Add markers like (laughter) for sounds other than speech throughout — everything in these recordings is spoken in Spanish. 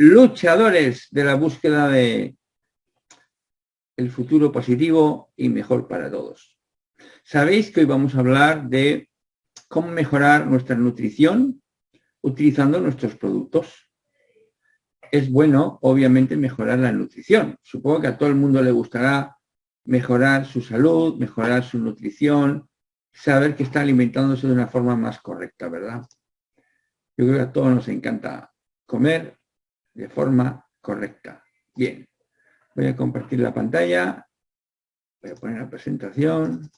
luchadores de la búsqueda de el futuro positivo y mejor para todos. Sabéis que hoy vamos a hablar de cómo mejorar nuestra nutrición utilizando nuestros productos. Es bueno, obviamente, mejorar la nutrición. Supongo que a todo el mundo le gustará mejorar su salud, mejorar su nutrición, saber que está alimentándose de una forma más correcta, ¿verdad? Yo creo que a todos nos encanta comer de forma correcta. Bien, voy a compartir la pantalla, voy a poner la presentación.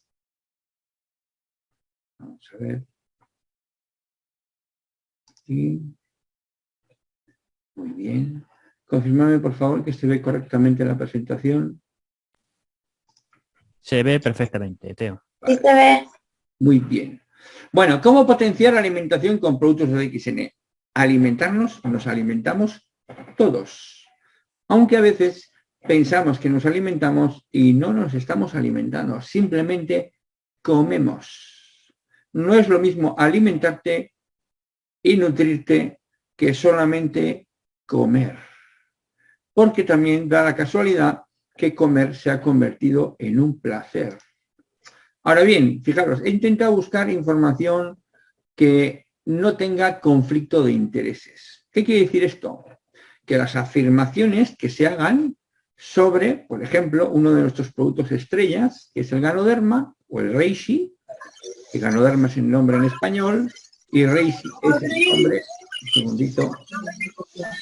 Vamos a ver. Muy bien. Confirmame, por favor, que se ve correctamente la presentación. Se ve perfectamente, Teo. Sí se ve. Muy bien. Bueno, ¿cómo potenciar la alimentación con productos de XN? Alimentarnos, nos alimentamos todos. Aunque a veces pensamos que nos alimentamos y no nos estamos alimentando, simplemente comemos. No es lo mismo alimentarte y nutrirte que solamente comer. Porque también da la casualidad que comer se ha convertido en un placer. Ahora bien, fijaros, he intentado buscar información que no tenga conflicto de intereses. ¿Qué quiere decir esto? Que las afirmaciones que se hagan sobre, por ejemplo, uno de nuestros productos estrellas, que es el ganoderma o el reishi, el ganoderma es el nombre en español, y reishi es el nombre, un segundito,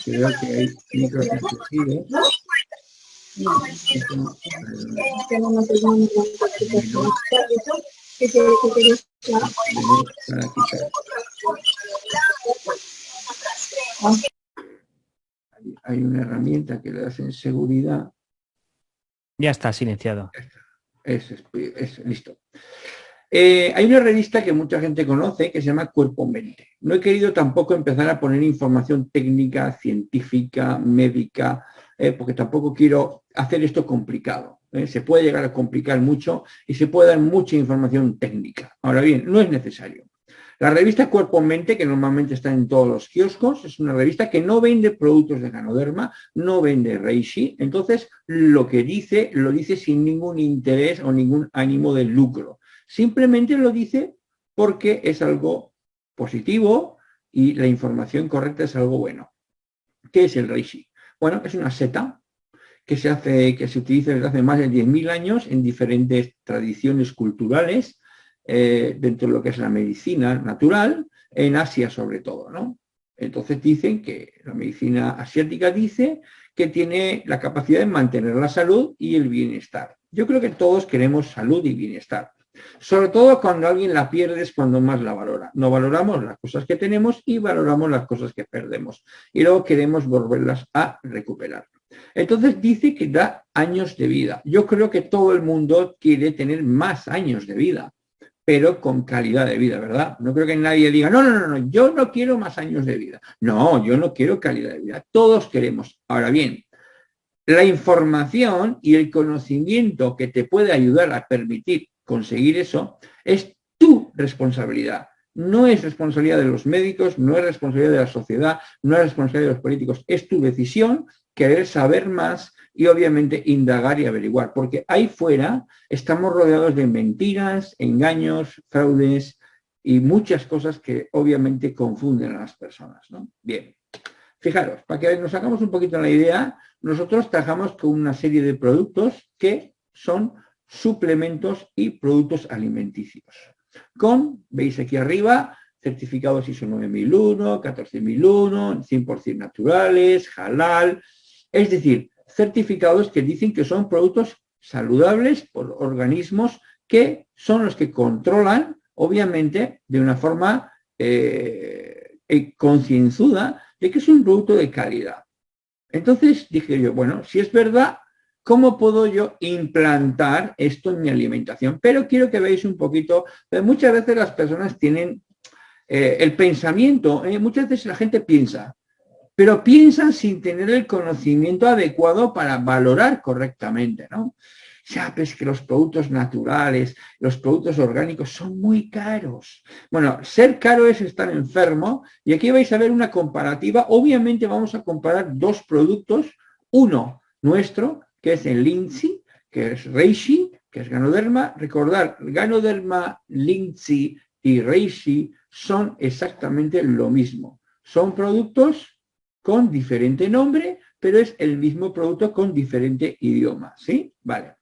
que hay micros hay una herramienta que le en seguridad. Ya está silenciado. Es, es, listo. Eh, hay una revista que mucha gente conoce que se llama Cuerpo Mente. No he querido tampoco empezar a poner información técnica, científica, médica, eh, porque tampoco quiero hacer esto complicado. ¿eh? Se puede llegar a complicar mucho y se puede dar mucha información técnica. Ahora bien, no es necesario. La revista Cuerpo Mente, que normalmente está en todos los kioscos, es una revista que no vende productos de ganoderma, no vende reishi, entonces lo que dice, lo dice sin ningún interés o ningún ánimo de lucro. Simplemente lo dice porque es algo positivo y la información correcta es algo bueno. ¿Qué es el reishi? Bueno, es una seta que se, hace, que se utiliza desde hace más de 10.000 años en diferentes tradiciones culturales, eh, dentro de lo que es la medicina natural, en Asia sobre todo. ¿no? Entonces dicen que la medicina asiática dice que tiene la capacidad de mantener la salud y el bienestar. Yo creo que todos queremos salud y bienestar. Sobre todo cuando alguien la pierde es cuando más la valora. No valoramos las cosas que tenemos y valoramos las cosas que perdemos. Y luego queremos volverlas a recuperar. Entonces dice que da años de vida. Yo creo que todo el mundo quiere tener más años de vida, pero con calidad de vida, ¿verdad? No creo que nadie diga, no, no, no, no, yo no quiero más años de vida. No, yo no quiero calidad de vida. Todos queremos. Ahora bien, la información y el conocimiento que te puede ayudar a permitir conseguir eso, es tu responsabilidad. No es responsabilidad de los médicos, no es responsabilidad de la sociedad, no es responsabilidad de los políticos, es tu decisión querer saber más y obviamente indagar y averiguar, porque ahí fuera estamos rodeados de mentiras, engaños, fraudes y muchas cosas que obviamente confunden a las personas. Bien, fijaros, para que nos hagamos un poquito la idea, nosotros trabajamos con una serie de productos que son suplementos y productos alimenticios. Con, veis aquí arriba, certificados ISO 9001, 14001, 100% naturales, halal, es decir, certificados que dicen que son productos saludables por organismos que son los que controlan, obviamente, de una forma eh, eh, concienzuda de que es un producto de calidad. Entonces dije yo, bueno, si es verdad, ¿Cómo puedo yo implantar esto en mi alimentación? Pero quiero que veáis un poquito, muchas veces las personas tienen eh, el pensamiento, eh, muchas veces la gente piensa, pero piensan sin tener el conocimiento adecuado para valorar correctamente, ¿no? sabes que los productos naturales, los productos orgánicos son muy caros. Bueno, ser caro es estar enfermo y aquí vais a ver una comparativa. Obviamente vamos a comparar dos productos, uno nuestro, que es el Lindsay, que es Reishi, que es Ganoderma. Recordar, Ganoderma, Lindsay y Reishi son exactamente lo mismo. Son productos con diferente nombre, pero es el mismo producto con diferente idioma, ¿sí? Vale.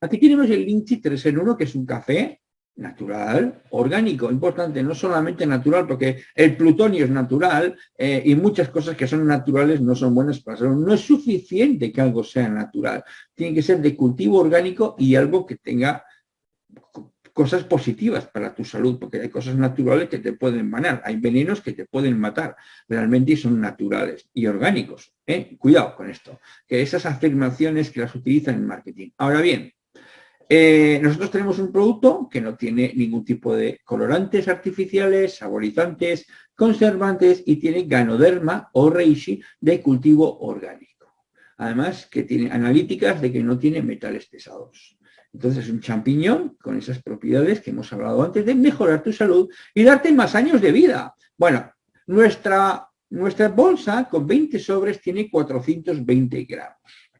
Aquí tenemos el Linchi 3 en 1, que es un café natural, orgánico, importante, no solamente natural, porque el plutonio es natural eh, y muchas cosas que son naturales no son buenas para salud. No es suficiente que algo sea natural, tiene que ser de cultivo orgánico y algo que tenga cosas positivas para tu salud, porque hay cosas naturales que te pueden manar, hay venenos que te pueden matar, realmente son naturales y orgánicos. ¿eh? Cuidado con esto, que esas afirmaciones que las utilizan en marketing. Ahora bien, eh, nosotros tenemos un producto que no tiene ningún tipo de colorantes artificiales, saborizantes, conservantes y tiene ganoderma o reishi de cultivo orgánico. Además que tiene analíticas de que no tiene metales pesados. Entonces es un champiñón con esas propiedades que hemos hablado antes de mejorar tu salud y darte más años de vida. Bueno, nuestra, nuestra bolsa con 20 sobres tiene 420 gramos.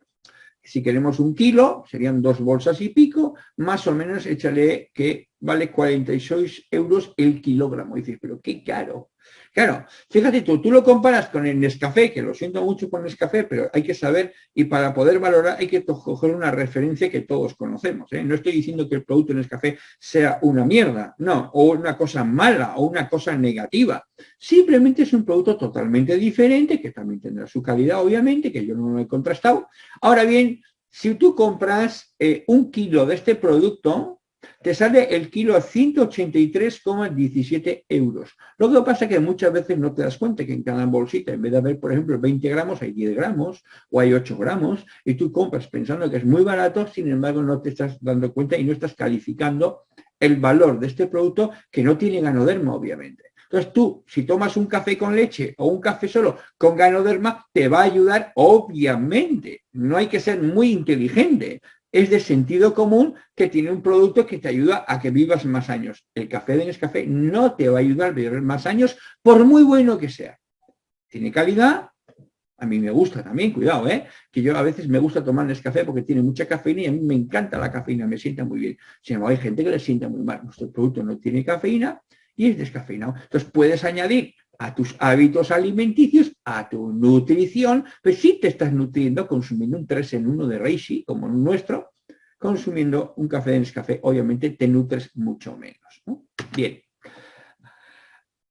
Si queremos un kilo, serían dos bolsas y pico, más o menos échale que vale 46 euros el kilogramo. Y dices, pero qué caro. Claro, fíjate tú, tú lo comparas con el Nescafé, que lo siento mucho con Nescafé, pero hay que saber y para poder valorar hay que coger una referencia que todos conocemos. ¿eh? No estoy diciendo que el producto Nescafé sea una mierda, no, o una cosa mala o una cosa negativa. Simplemente es un producto totalmente diferente, que también tendrá su calidad, obviamente, que yo no lo he contrastado. Ahora bien, si tú compras eh, un kilo de este producto, te sale el kilo a 183,17 euros. Lo que pasa es que muchas veces no te das cuenta que en cada bolsita, en vez de haber, por ejemplo, 20 gramos, hay 10 gramos o hay 8 gramos, y tú compras pensando que es muy barato, sin embargo no te estás dando cuenta y no estás calificando el valor de este producto que no tiene ganoderma, obviamente. Entonces tú, si tomas un café con leche o un café solo con ganoderma, te va a ayudar, obviamente. No hay que ser muy inteligente es de sentido común que tiene un producto que te ayuda a que vivas más años. El café de Nescafé no te va a ayudar a vivir más años, por muy bueno que sea. Tiene calidad, a mí me gusta también, cuidado, ¿eh? que yo a veces me gusta tomar Nescafé porque tiene mucha cafeína y a mí me encanta la cafeína, me sienta muy bien. Sin embargo, hay gente que le sienta muy mal. Nuestro producto no tiene cafeína y es descafeinado. Entonces puedes añadir a tus hábitos alimenticios, a tu nutrición, pues si te estás nutriendo consumiendo un 3 en 1 de Reishi, como el nuestro, consumiendo un café de Nescafé, obviamente te nutres mucho menos. Bien.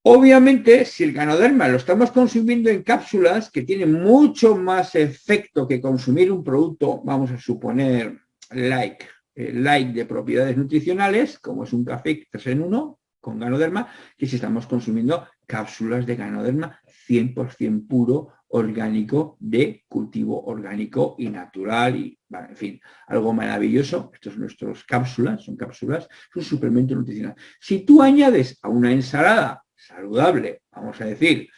Obviamente, si el ganoderma lo estamos consumiendo en cápsulas, que tiene mucho más efecto que consumir un producto, vamos a suponer, like, eh, like de propiedades nutricionales, como es un café 3 en 1, con ganoderma, que si estamos consumiendo cápsulas de ganoderma 100% puro, orgánico, de cultivo orgánico y natural, y en fin, algo maravilloso. Estos son nuestras cápsulas, son cápsulas, es un suplemento nutricional. Si tú añades a una ensalada saludable, vamos a decir,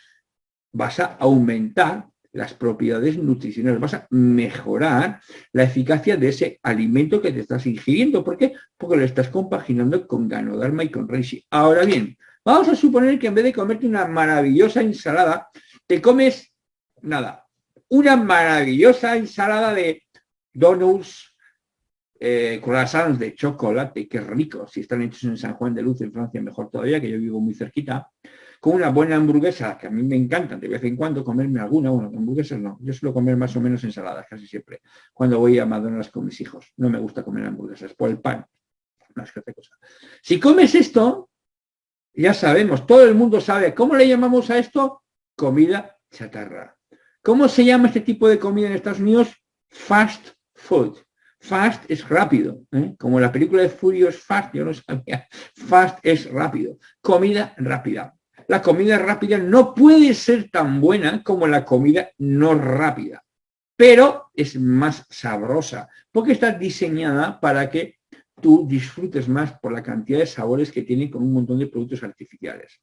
vas a aumentar las propiedades nutricionales, vas a mejorar la eficacia de ese alimento que te estás ingiriendo. ¿Por qué? Porque lo estás compaginando con Ganoderma y con Reishi. Ahora bien, vamos a suponer que en vez de comerte una maravillosa ensalada, te comes, nada, una maravillosa ensalada de donuts, eh, croissants de chocolate, que rico, si están hechos en San Juan de Luz, en Francia, mejor todavía, que yo vivo muy cerquita, con una buena hamburguesa, que a mí me encanta de vez en cuando comerme alguna, bueno, hamburguesas no, yo suelo comer más o menos ensaladas casi siempre, cuando voy a McDonald's con mis hijos. No me gusta comer hamburguesas, por el pan, más que otra cosa. Si comes esto, ya sabemos, todo el mundo sabe, ¿cómo le llamamos a esto? Comida chatarra. ¿Cómo se llama este tipo de comida en Estados Unidos? Fast food. Fast es rápido, ¿eh? como la película de Furious Fast, yo no sabía. Fast es rápido, comida rápida la comida rápida no puede ser tan buena como la comida no rápida, pero es más sabrosa, porque está diseñada para que tú disfrutes más por la cantidad de sabores que tiene con un montón de productos artificiales.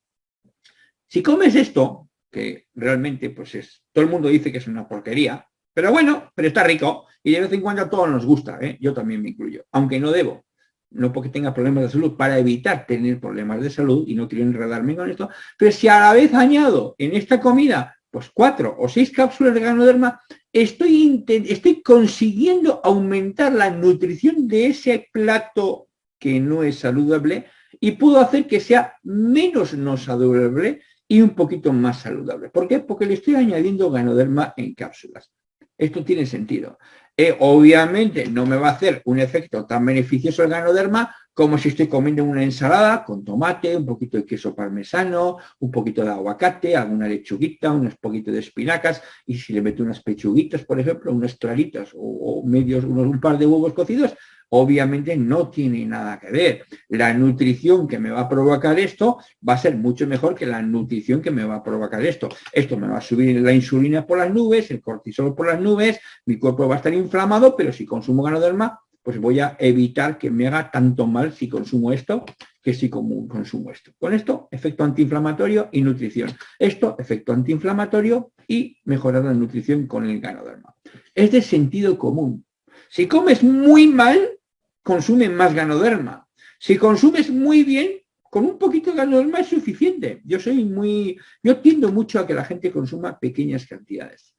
Si comes esto, que realmente pues es, todo el mundo dice que es una porquería, Pero bueno, pero está rico y de vez en cuando a todos nos gusta, ¿eh? yo también me incluyo, aunque no debo, no porque tenga problemas de salud, para evitar tener problemas de salud y no quiero enredarme con esto, pero si a la vez añado en esta comida pues cuatro o seis cápsulas de ganoderma, estoy, estoy consiguiendo aumentar la nutrición de ese plato que no es saludable y puedo hacer que sea menos no saludable y un poquito más saludable. ¿Por qué? Porque le estoy añadiendo ganoderma en cápsulas. Esto tiene sentido. Eh, obviamente no me va a hacer un efecto tan beneficioso el ganoderma como si estoy comiendo una ensalada con tomate, un poquito de queso parmesano, un poquito de aguacate, alguna lechuguita, unos poquitos de espinacas, y si le meto unas pechuguitas, por ejemplo, unas claritas o, medios, unos, un par de huevos cocidos, obviamente no tiene nada que ver. La nutrición que me va a provocar esto va a ser mucho mejor que la nutrición que me va a provocar esto. Esto me va a subir la insulina por las nubes, el cortisol por las nubes, mi cuerpo va a estar inflamado, pero si consumo ganoderma, pues voy a evitar que me haga tanto mal si consumo esto que si consumo esto. Con esto, efecto antiinflamatorio y nutrición. Esto, efecto antiinflamatorio y mejorar la nutrición con el ganoderma. Es de sentido común. Si comes muy mal, consume más ganoderma. Si consumes muy bien, con un poquito de ganoderma es suficiente. Yo soy muy, yo tiendo mucho a que la gente consuma pequeñas cantidades.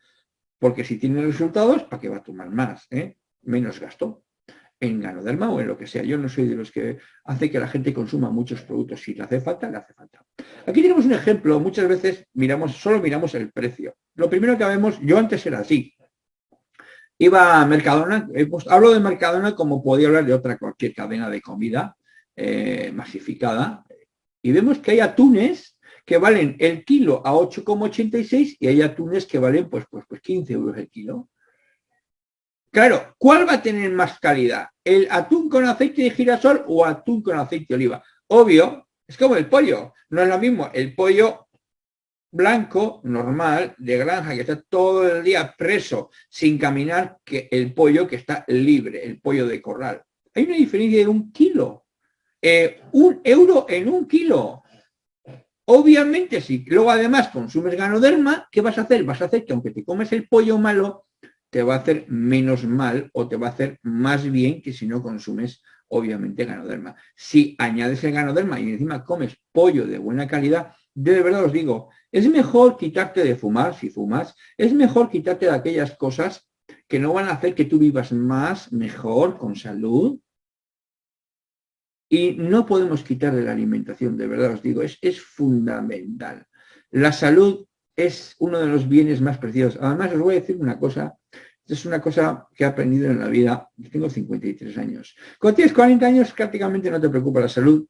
Porque si tiene resultados, ¿para qué va a tomar más? Eh? Menos gasto en ganoderma o en lo que sea. Yo no soy de los que hace que la gente consuma muchos productos. Si le hace falta, le hace falta. Aquí tenemos un ejemplo. Muchas veces miramos, solo miramos el precio. Lo primero que vemos, yo antes era así iba a Mercadona, pues, hablo de Mercadona como podía hablar de otra cualquier cadena de comida eh, masificada, y vemos que hay atunes que valen el kilo a 8,86 y hay atunes que valen pues, pues, pues 15 euros el kilo. Claro, ¿cuál va a tener más calidad? ¿El atún con aceite de girasol o atún con aceite de oliva? Obvio, es como el pollo, no es lo mismo el pollo blanco, normal, de granja, que está todo el día preso, sin caminar, que el pollo que está libre, el pollo de corral. Hay una diferencia de un kilo. Eh, un euro en un kilo. Obviamente, si luego además consumes ganoderma, ¿qué vas a hacer? Vas a hacer que aunque te comes el pollo malo, te va a hacer menos mal o te va a hacer más bien que si no consumes, obviamente, ganoderma. Si añades el ganoderma y encima comes pollo de buena calidad, de verdad os digo, es mejor quitarte de fumar, si fumas, es mejor quitarte de aquellas cosas que no van a hacer que tú vivas más, mejor, con salud. Y no podemos quitar de la alimentación, de verdad os digo, es, es fundamental. La salud es uno de los bienes más preciosos. Además, os voy a decir una cosa, es una cosa que he aprendido en la vida, tengo 53 años. Cuando tienes 40 años prácticamente no te preocupa la salud,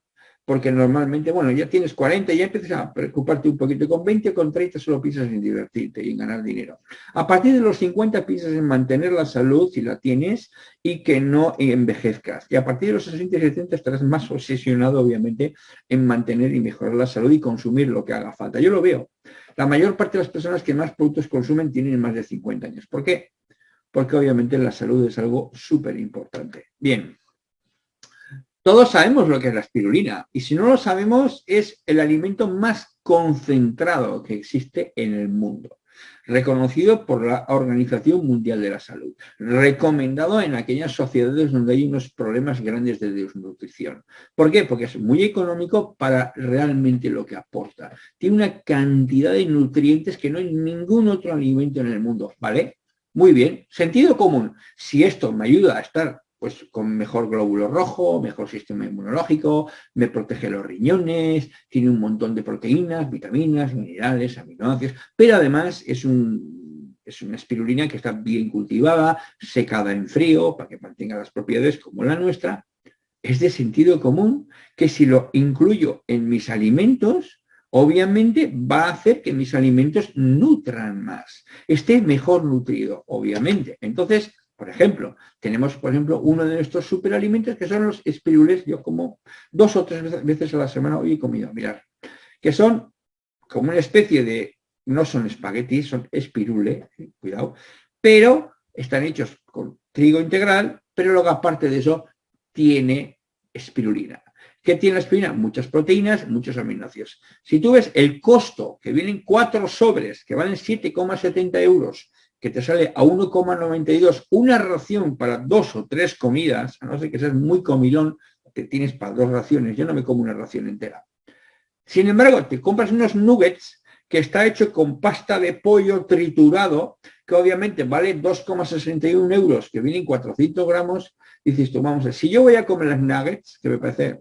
porque normalmente, bueno, ya tienes 40 y ya empiezas a preocuparte un poquito. Con 20 o con 30 solo piensas en divertirte y en ganar dinero. A partir de los 50 piensas en mantener la salud, si la tienes, y que no envejezcas. Y a partir de los 60 y 70 estarás más obsesionado, obviamente, en mantener y mejorar la salud y consumir lo que haga falta. Yo lo veo. La mayor parte de las personas que más productos consumen tienen más de 50 años. ¿Por qué? Porque obviamente la salud es algo súper importante. Bien. Todos sabemos lo que es la espirulina y si no lo sabemos es el alimento más concentrado que existe en el mundo, reconocido por la Organización Mundial de la Salud, recomendado en aquellas sociedades donde hay unos problemas grandes de desnutrición. ¿Por qué? Porque es muy económico para realmente lo que aporta. Tiene una cantidad de nutrientes que no hay ningún otro alimento en el mundo, ¿vale? Muy bien, sentido común. Si esto me ayuda a estar pues con mejor glóbulo rojo, mejor sistema inmunológico, me protege los riñones, tiene un montón de proteínas, vitaminas, minerales, aminoácidos, pero además es, un, es una espirulina que está bien cultivada, secada en frío, para que mantenga las propiedades como la nuestra. Es de sentido común que si lo incluyo en mis alimentos, obviamente va a hacer que mis alimentos nutran más, esté mejor nutrido, obviamente. Entonces, por ejemplo, tenemos, por ejemplo, uno de nuestros superalimentos que son los espirules. Yo como dos o tres veces a la semana hoy he comido, mirar, que son como una especie de, no son espaguetis, son espirule, cuidado, pero están hechos con trigo integral, pero luego aparte de eso tiene espirulina. ¿Qué tiene la espirulina? Muchas proteínas, muchos aminoácidos. Si tú ves el costo, que vienen cuatro sobres, que valen 7,70 euros, que te sale a 1,92 una ración para dos o tres comidas, a no ser que seas muy comilón, te tienes para dos raciones, yo no me como una ración entera. Sin embargo, te compras unos nuggets que está hecho con pasta de pollo triturado, que obviamente vale 2,61 euros, que vienen 400 gramos, dices tú, vamos si yo voy a comer las nuggets, que me parece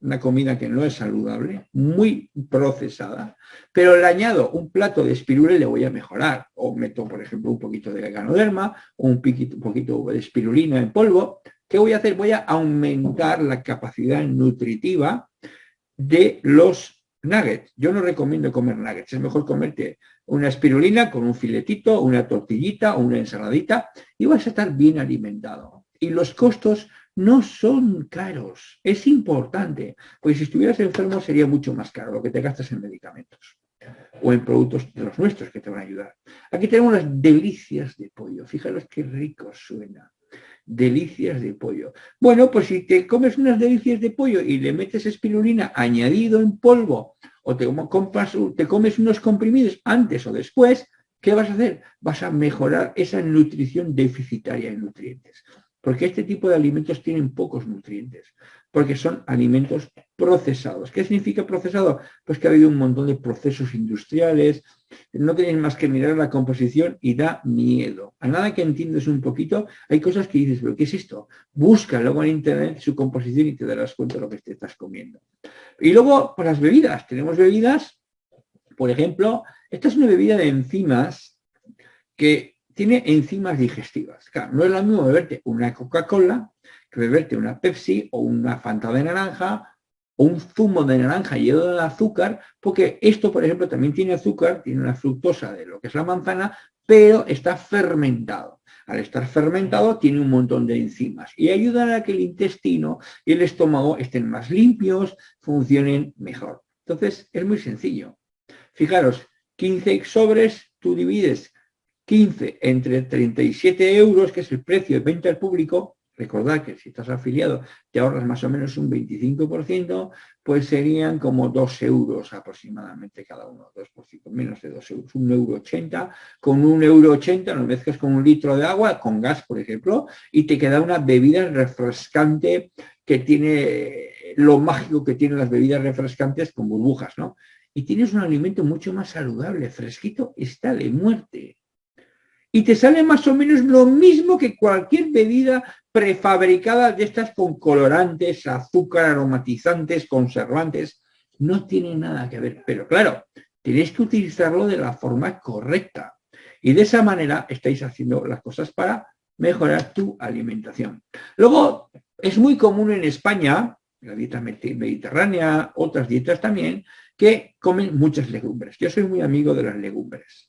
una comida que no es saludable, muy procesada, pero le añado un plato de espirula y le voy a mejorar. O meto, por ejemplo, un poquito de ganoderma o un, poquito de espirulina en polvo. ¿Qué voy a hacer? Voy a aumentar la capacidad nutritiva de los nuggets. Yo no recomiendo comer nuggets, es mejor comerte una espirulina con un filetito, una tortillita o una ensaladita y vas a estar bien alimentado. Y los costos no son caros. Es importante, porque si estuvieras enfermo sería mucho más caro lo que te gastas en medicamentos o en productos de los nuestros que te van a ayudar. Aquí tenemos las delicias de pollo. Fíjaros qué rico suena. Delicias de pollo. Bueno, pues si te comes unas delicias de pollo y le metes espirulina añadido en polvo o te, te comes unos comprimidos antes o después, ¿qué vas a hacer? Vas a mejorar esa nutrición deficitaria en nutrientes porque este tipo de alimentos tienen pocos nutrientes, porque son alimentos procesados. ¿Qué significa procesado? Pues que ha habido un montón de procesos industriales, no tenéis más que mirar la composición y da miedo. A nada que entiendes un poquito, hay cosas que dices, pero ¿qué es esto? Busca luego en internet su composición y te darás cuenta de lo que te estás comiendo. Y luego, pues las bebidas. Tenemos bebidas, por ejemplo, esta es una bebida de enzimas que tiene enzimas digestivas. No es lo mismo beberte una Coca-Cola que beberte una Pepsi o una Fanta de naranja o un zumo de naranja lleno de azúcar, porque esto, por ejemplo, también tiene azúcar, tiene una fructosa de lo que es la manzana, pero está fermentado. Al estar fermentado tiene un montón de enzimas y ayudan a que el intestino y el estómago estén más limpios, funcionen mejor. Entonces, es muy sencillo. Fijaros, 15 sobres, tú divides 15 entre 37 euros, que es el precio de venta al público, recordad que si estás afiliado te ahorras más o menos un 25%, pues serían como 2 euros aproximadamente cada uno, 2%, menos de 2 euros, 1,80 euro. 80. Con 1,80 euro 80 lo mezclas con un litro de agua, con gas, por ejemplo, y te queda una bebida refrescante que tiene lo mágico que tienen las bebidas refrescantes con burbujas, ¿no? Y tienes un alimento mucho más saludable, fresquito, está de muerte y te sale más o menos lo mismo que cualquier bebida prefabricada de estas con colorantes, azúcar, aromatizantes, conservantes. No tiene nada que ver, pero claro, tenéis que utilizarlo de la forma correcta. Y de esa manera estáis haciendo las cosas para mejorar tu alimentación. Luego, es muy común en España, la dieta mediterránea, otras dietas también, que comen muchas legumbres. Yo soy muy amigo de las legumbres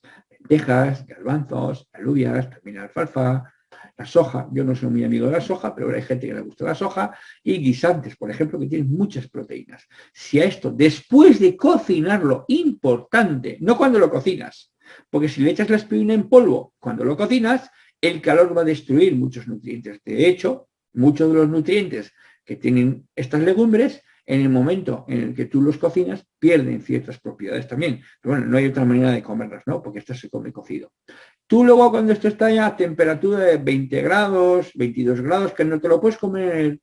lentejas, garbanzos, alubias, también alfalfa, la soja. Yo no soy muy amigo de la soja, pero hay gente que le gusta la soja. Y guisantes, por ejemplo, que tienen muchas proteínas. Si a esto, después de cocinarlo, importante, no cuando lo cocinas, porque si le echas la espina en polvo cuando lo cocinas, el calor va a destruir muchos nutrientes. De hecho, muchos de los nutrientes que tienen estas legumbres en el momento en el que tú los cocinas, pierden ciertas propiedades también. Pero bueno, no hay otra manera de comerlas, ¿no? Porque esto se come cocido. Tú luego cuando esto está ya a temperatura de 20 grados, 22 grados, que no te lo puedes comer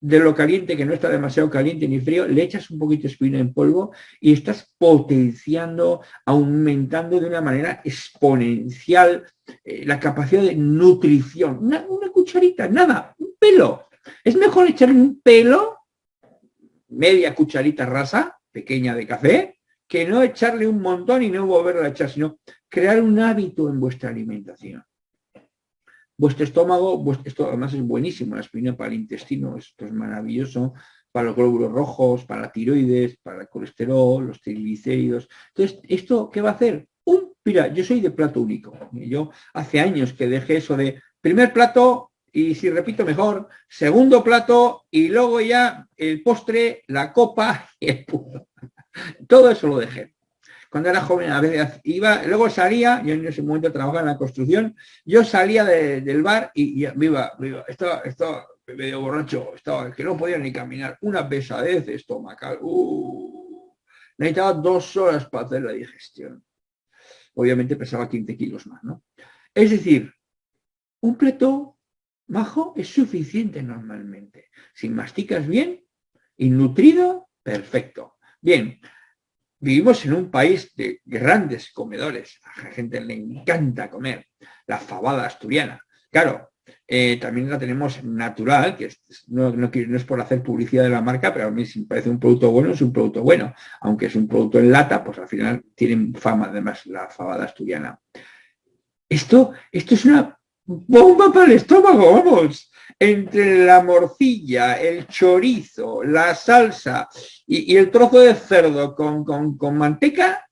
de lo caliente, que no está demasiado caliente ni frío, le echas un poquito de espina en polvo y estás potenciando, aumentando de una manera exponencial eh, la capacidad de nutrición. Una, cucharita, nada, un pelo. Es mejor echarle un pelo media cucharita rasa, pequeña de café, que no echarle un montón y no volverlo a echar, sino crear un hábito en vuestra alimentación. Vuestro estómago, esto además es buenísimo, la aspirina para el intestino, esto es maravilloso, para los glóbulos rojos, para tiroides, para el colesterol, los triglicéridos. Entonces, ¿esto qué va a hacer? Un, mira, yo soy de plato único. Yo hace años que dejé eso de primer plato, y si repito mejor, segundo plato y luego ya el postre, la copa (laughs) y el. Todo eso lo dejé. Cuando era joven a veces iba, luego salía, yo en ese momento trabajaba en la construcción, yo salía del bar y, y viva, viva, estaba, estaba medio borracho, estaba que no podía ni caminar, una pesadez estomacal, uh, necesitaba dos horas para hacer la digestión. Obviamente pesaba 15 kilos más, ¿no? Es decir, un plato majo es suficiente normalmente. Si masticas bien y nutrido, perfecto. Bien, vivimos en un país de grandes comedores. A la gente le encanta comer la fabada asturiana. Claro, eh, también la tenemos natural, que no, es por hacer publicidad de la marca, pero a mí si me parece un producto bueno, es un producto bueno. Aunque es un producto en lata, pues al final tienen fama además la fabada asturiana. Esto, esto es una bomba para el estómago, vamos. Entre la morcilla, el chorizo, la salsa y, el trozo de cerdo con, con, manteca,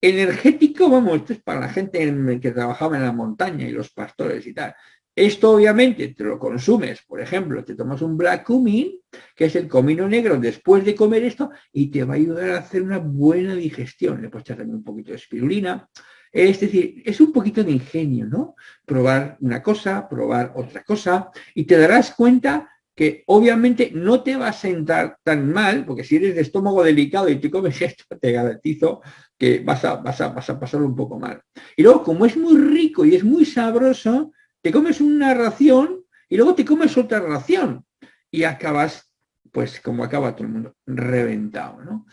energético, vamos, esto es para la gente que trabajaba en la montaña y los pastores y tal. Esto obviamente te lo consumes, por ejemplo, te tomas un black cumin, que es el comino negro después de comer esto, y te va a ayudar a hacer una buena digestión. Le puedes echar también un poquito de espirulina, es decir, es un poquito de ingenio, ¿no? Probar una cosa, probar otra cosa, y te darás cuenta que obviamente no te va a sentar tan mal, porque si eres de estómago delicado y te comes (laughs) esto, te garantizo que vas a, vas un poco mal. Y luego, como es muy rico y es muy sabroso, te comes una ración y luego te comes otra ración y acabas, pues como acaba todo el mundo, reventado, ¿no?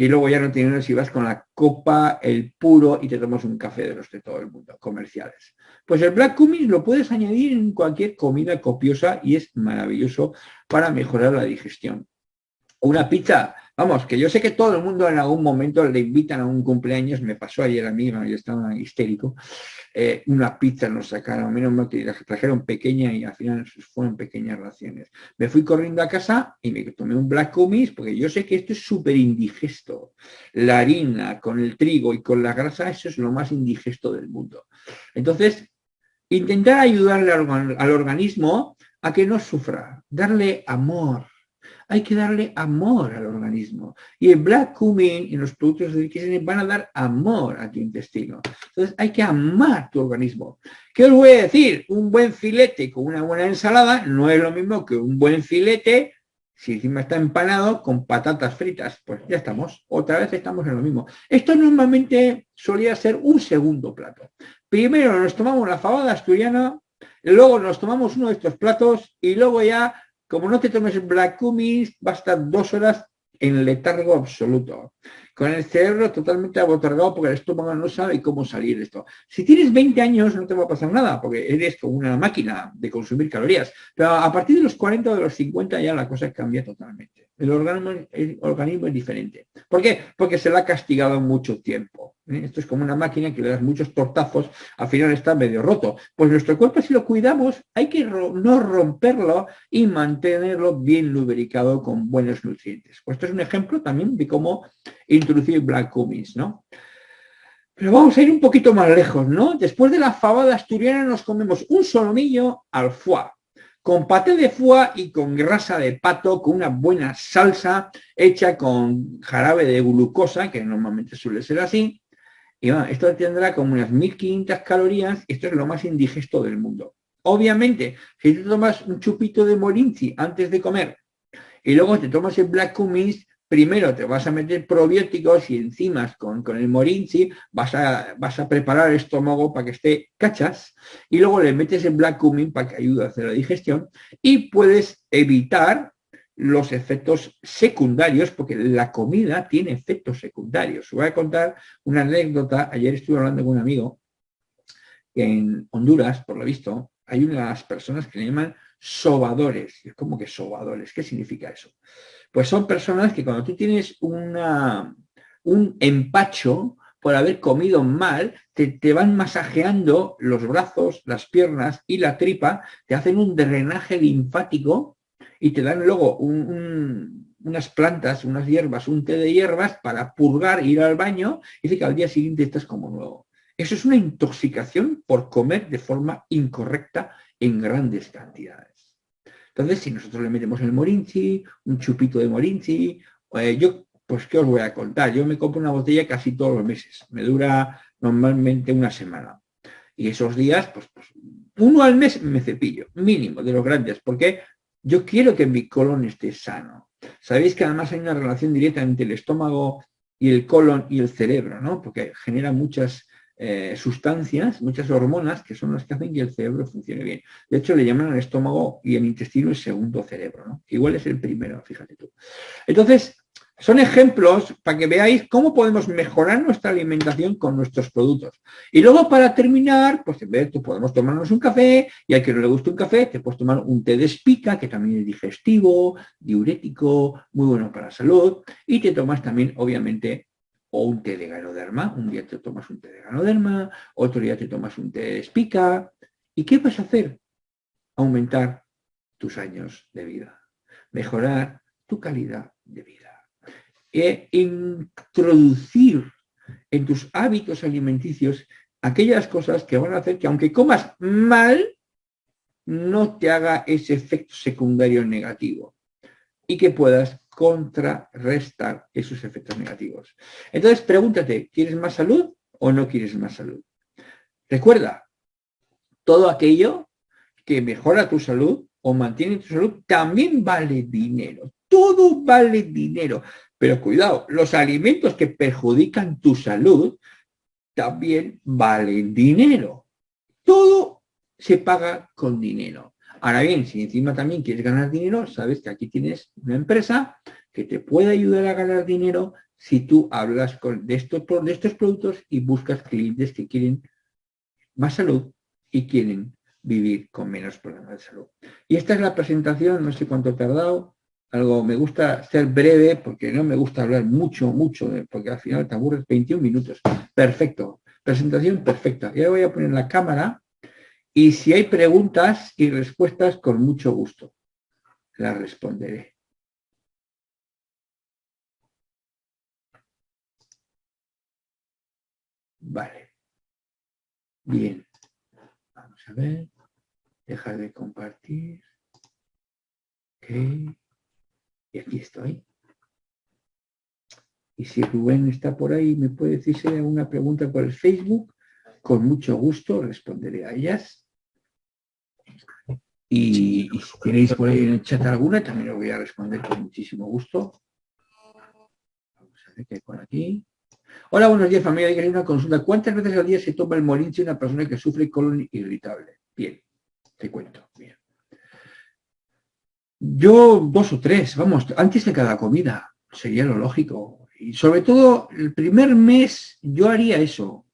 Y luego ya no tienes si vas con la copa, el puro y te tomas un café de los de todo el mundo, comerciales. Pues el black cumin lo puedes añadir en cualquier comida copiosa y es maravilloso para mejorar la digestión. Una pizza, vamos, que yo sé que todo el mundo en algún momento le invitan a un cumpleaños, me pasó ayer a mí, yo estaba histérico, eh, una pizza nos sacaron, menos mal que trajeron pequeña y al final fueron pequeñas raciones. Me fui corriendo a casa y me tomé un black cumis porque yo sé que esto es súper indigesto. La harina con el trigo y con la grasa, eso es lo más indigesto del mundo. Entonces, intentar ayudarle al organismo a que no sufra, darle amor, hay que darle amor al organismo. Y el black cumin y los productos de Kissing van a dar amor a tu intestino. Entonces hay que amar tu organismo. ¿Qué os voy a decir? Un buen filete con una buena ensalada no es lo mismo que un buen filete si encima está empanado con patatas fritas, pues ya estamos, otra vez estamos en lo mismo. Esto normalmente solía ser un segundo plato. Primero nos tomamos la fabada asturiana, luego nos tomamos uno de estos platos y luego ya como no te tomes Black Cummins, va a estar dos horas en letargo absoluto, con el cerebro totalmente abotargado porque el estómago no sabe cómo salir de esto. Si tienes 20 años no te va a pasar nada, porque eres como una máquina de consumir calorías, pero a partir de los 40 o de los 50 ya la cosa cambia totalmente. El organismo, el organismo es diferente. ¿Por qué? Porque se la ha castigado mucho tiempo. ¿eh? Esto es como una máquina que le das muchos tortazos, al final está medio roto. Pues nuestro cuerpo, si lo cuidamos, hay que no romperlo y mantenerlo bien lubricado con buenos nutrientes. Pues esto es un ejemplo también de cómo introducir black cummins, ¿no? Pero vamos a ir un poquito más lejos, ¿no? Después de la fabada asturiana nos comemos un solomillo al foie, con paté de foie y con grasa de pato, con una buena salsa hecha con jarabe de glucosa, que normalmente suele ser así, y esto tendrá como unas 1500 calorías, esto es lo más indigesto del mundo. Obviamente, si tú tomas un chupito de morinci antes de comer y luego te tomas el black cummins, primero te vas a meter probióticos y enzimas con, con el morinci, vas a, vas a preparar el estómago para que esté cachas y luego le metes el black cumin para que ayude a hacer la digestión y puedes evitar los efectos secundarios, porque la comida tiene efectos secundarios. Os voy a contar una anécdota. Ayer estuve hablando con un amigo que en Honduras, por lo visto, hay unas personas que le llaman sobadores. Es como que sobadores. ¿Qué significa eso? Pues son personas que cuando tú tienes un empacho por haber comido mal, te, te, van masajeando los brazos, las piernas y la tripa, te hacen un drenaje linfático y te dan luego unas plantas, unas hierbas, un té de hierbas para purgar, ir al baño y dice que al día siguiente estás como nuevo. Eso es una intoxicación por comer de forma incorrecta en grandes cantidades. Entonces, si nosotros le metemos el morinchi, un chupito de morinchi, eh, yo, pues, ¿qué os voy a contar? Yo me compro una botella casi todos los meses. Me dura normalmente una semana. Y esos días, pues, pues uno al mes me cepillo, mínimo, de los grandes. ¿Por qué? Yo quiero que mi colon esté sano. Sabéis que además hay una relación directa entre el estómago y el colon y el cerebro, ¿no? Porque genera muchas eh, sustancias, muchas hormonas que son las que hacen que el cerebro funcione bien. De hecho, le llaman al estómago y el intestino el segundo cerebro, ¿no? Igual es el primero, fíjate tú. Entonces, son ejemplos para que veáis cómo podemos mejorar nuestra alimentación con nuestros productos. Y luego para terminar, pues en vez de podemos tomarnos un café y al que no le guste un café, te puedes tomar un té de espica, que también es digestivo, diurético, muy bueno para la salud. Y te tomas también, obviamente, o un té de ganoderma. Un día te tomas un té de ganoderma, otro día te tomas un té de espica. ¿Y qué vas a hacer? Aumentar tus años de vida. Mejorar tu calidad de vida e introducir en tus hábitos alimenticios aquellas cosas que van a hacer que aunque comas mal, no te haga ese efecto secundario negativo y que puedas contrarrestar esos efectos negativos. Entonces, pregúntate, ¿quieres más salud o no quieres más salud? Recuerda, todo aquello que mejora tu salud o mantiene tu salud también vale dinero. Todo vale dinero. Pero cuidado, los alimentos que perjudican tu salud también valen dinero. Todo se paga con dinero. Ahora bien, si encima también quieres ganar dinero, sabes que aquí tienes una empresa que te puede ayudar a ganar dinero si tú hablas con, de, estos, de estos productos y buscas clientes que quieren más salud y quieren vivir con menos problemas de salud. Y esta es la presentación, no sé cuánto he tardado, algo, me gusta ser breve porque no me gusta hablar mucho, mucho, porque al final te aburres 21 minutos. Perfecto, presentación perfecta. Ya voy a poner la cámara y si hay preguntas y respuestas, con mucho gusto las responderé. Vale. Bien. Vamos a ver. Dejar de compartir. Ok. Y aquí estoy. Y si Rubén está por ahí me puede decir si hay alguna pregunta por el Facebook, con mucho gusto responderé a ellas. Y, si tenéis por ahí en el chat alguna, también lo voy a responder con muchísimo gusto. Vamos a ver qué hay por aquí. Hola, buenos días familia. Hay una consulta. ¿Cuántas veces al día se toma el molinche una persona que sufre colon irritable? Bien, te cuento. Bien. Yo dos o tres, vamos, antes de cada comida, sería lo lógico. Y sobre todo, el primer mes yo haría eso,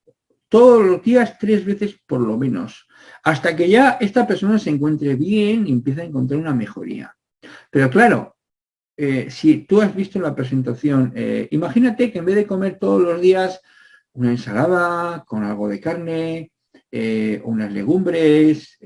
todos los días tres veces por lo menos, hasta que ya esta persona se encuentre bien y empiece a encontrar una mejoría. Pero claro, eh, si tú has visto la presentación, eh, imagínate que en vez de comer todos los días una ensalada con algo de carne, eh, unas legumbres,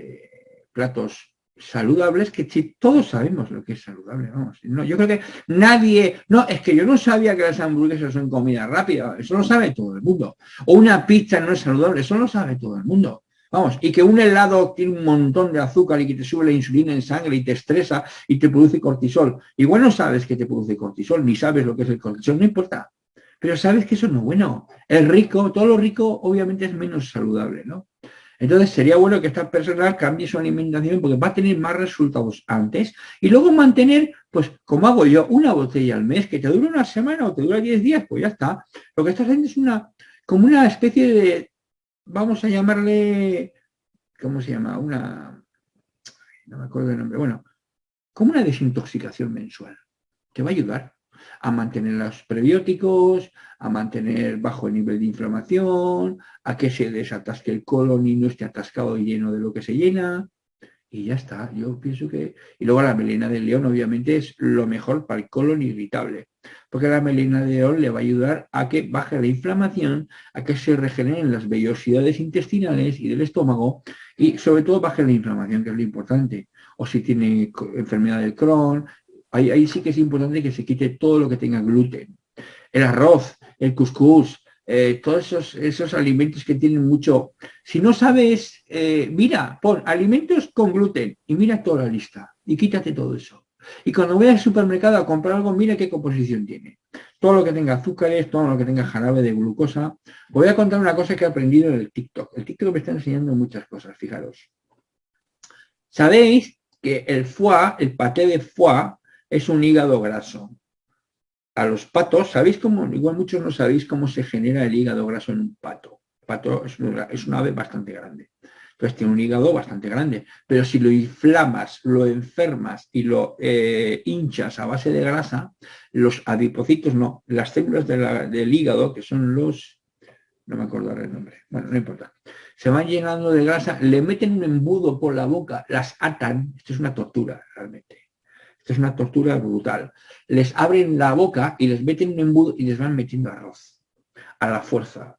platos saludables que todos sabemos lo que es saludable, vamos. No, yo creo que nadie, no, es que yo no sabía que las hamburguesas son comida rápida, eso lo sabe todo el mundo. O una pizza no es saludable, eso lo sabe todo el mundo. Vamos, y que un helado tiene un montón de azúcar y que te sube la insulina en sangre y te estresa y te produce cortisol. Igual no sabes que te produce cortisol, ni sabes lo que es el cortisol, no importa. Pero sabes que eso no es bueno. El rico, todo lo rico obviamente es menos saludable, ¿no? Entonces sería bueno que esta persona cambie su alimentación porque va a tener más resultados antes y luego mantener, pues como hago yo, una botella al mes que te dura una semana o te dura 10 días, pues ya está. Lo que estás haciendo es una, como una especie de, vamos a llamarle, ¿cómo se llama? Una, no me acuerdo el nombre, bueno, como una desintoxicación mensual. Te va a ayudar a mantener los prebióticos, a mantener bajo el nivel de inflamación, a que se desatasque el colon y no esté atascado y lleno de lo que se llena. Y ya está, yo pienso que... Y luego la melena de león obviamente es lo mejor para el colon irritable, porque la melena de león le va a ayudar a que baje la inflamación, a que se regeneren las vellosidades intestinales y del estómago y sobre todo baje la inflamación, que es lo importante. O si tiene enfermedad del Crohn, Ahí, sí que es importante que se quite todo lo que tenga gluten. El arroz, el cuscús, eh, todos esos, esos, alimentos que tienen mucho... Si no sabes, eh, mira, pon alimentos con gluten y mira toda la lista y quítate todo eso. Y cuando vayas al supermercado a comprar algo, mira qué composición tiene. Todo lo que tenga azúcares, todo lo que tenga jarabe de glucosa. voy a contar una cosa que he aprendido en el TikTok. El TikTok me está enseñando muchas cosas, fijaros. Sabéis que el foie, el paté de foie, es un hígado graso. A los patos, ¿sabéis cómo? Igual muchos no sabéis cómo se genera el hígado graso en un pato. pato es una, es ave bastante grande. Entonces tiene un hígado bastante grande. Pero si lo inflamas, lo enfermas y lo eh, hinchas a base de grasa, los adipocitos no, las células del hígado, que son los, no me acuerdo el nombre, bueno, no importa, se van llenando de grasa, le meten un embudo por la boca, las atan, esto es una tortura realmente. Esto es una tortura brutal. Les abren la boca y les meten un embudo y les van metiendo arroz a la fuerza.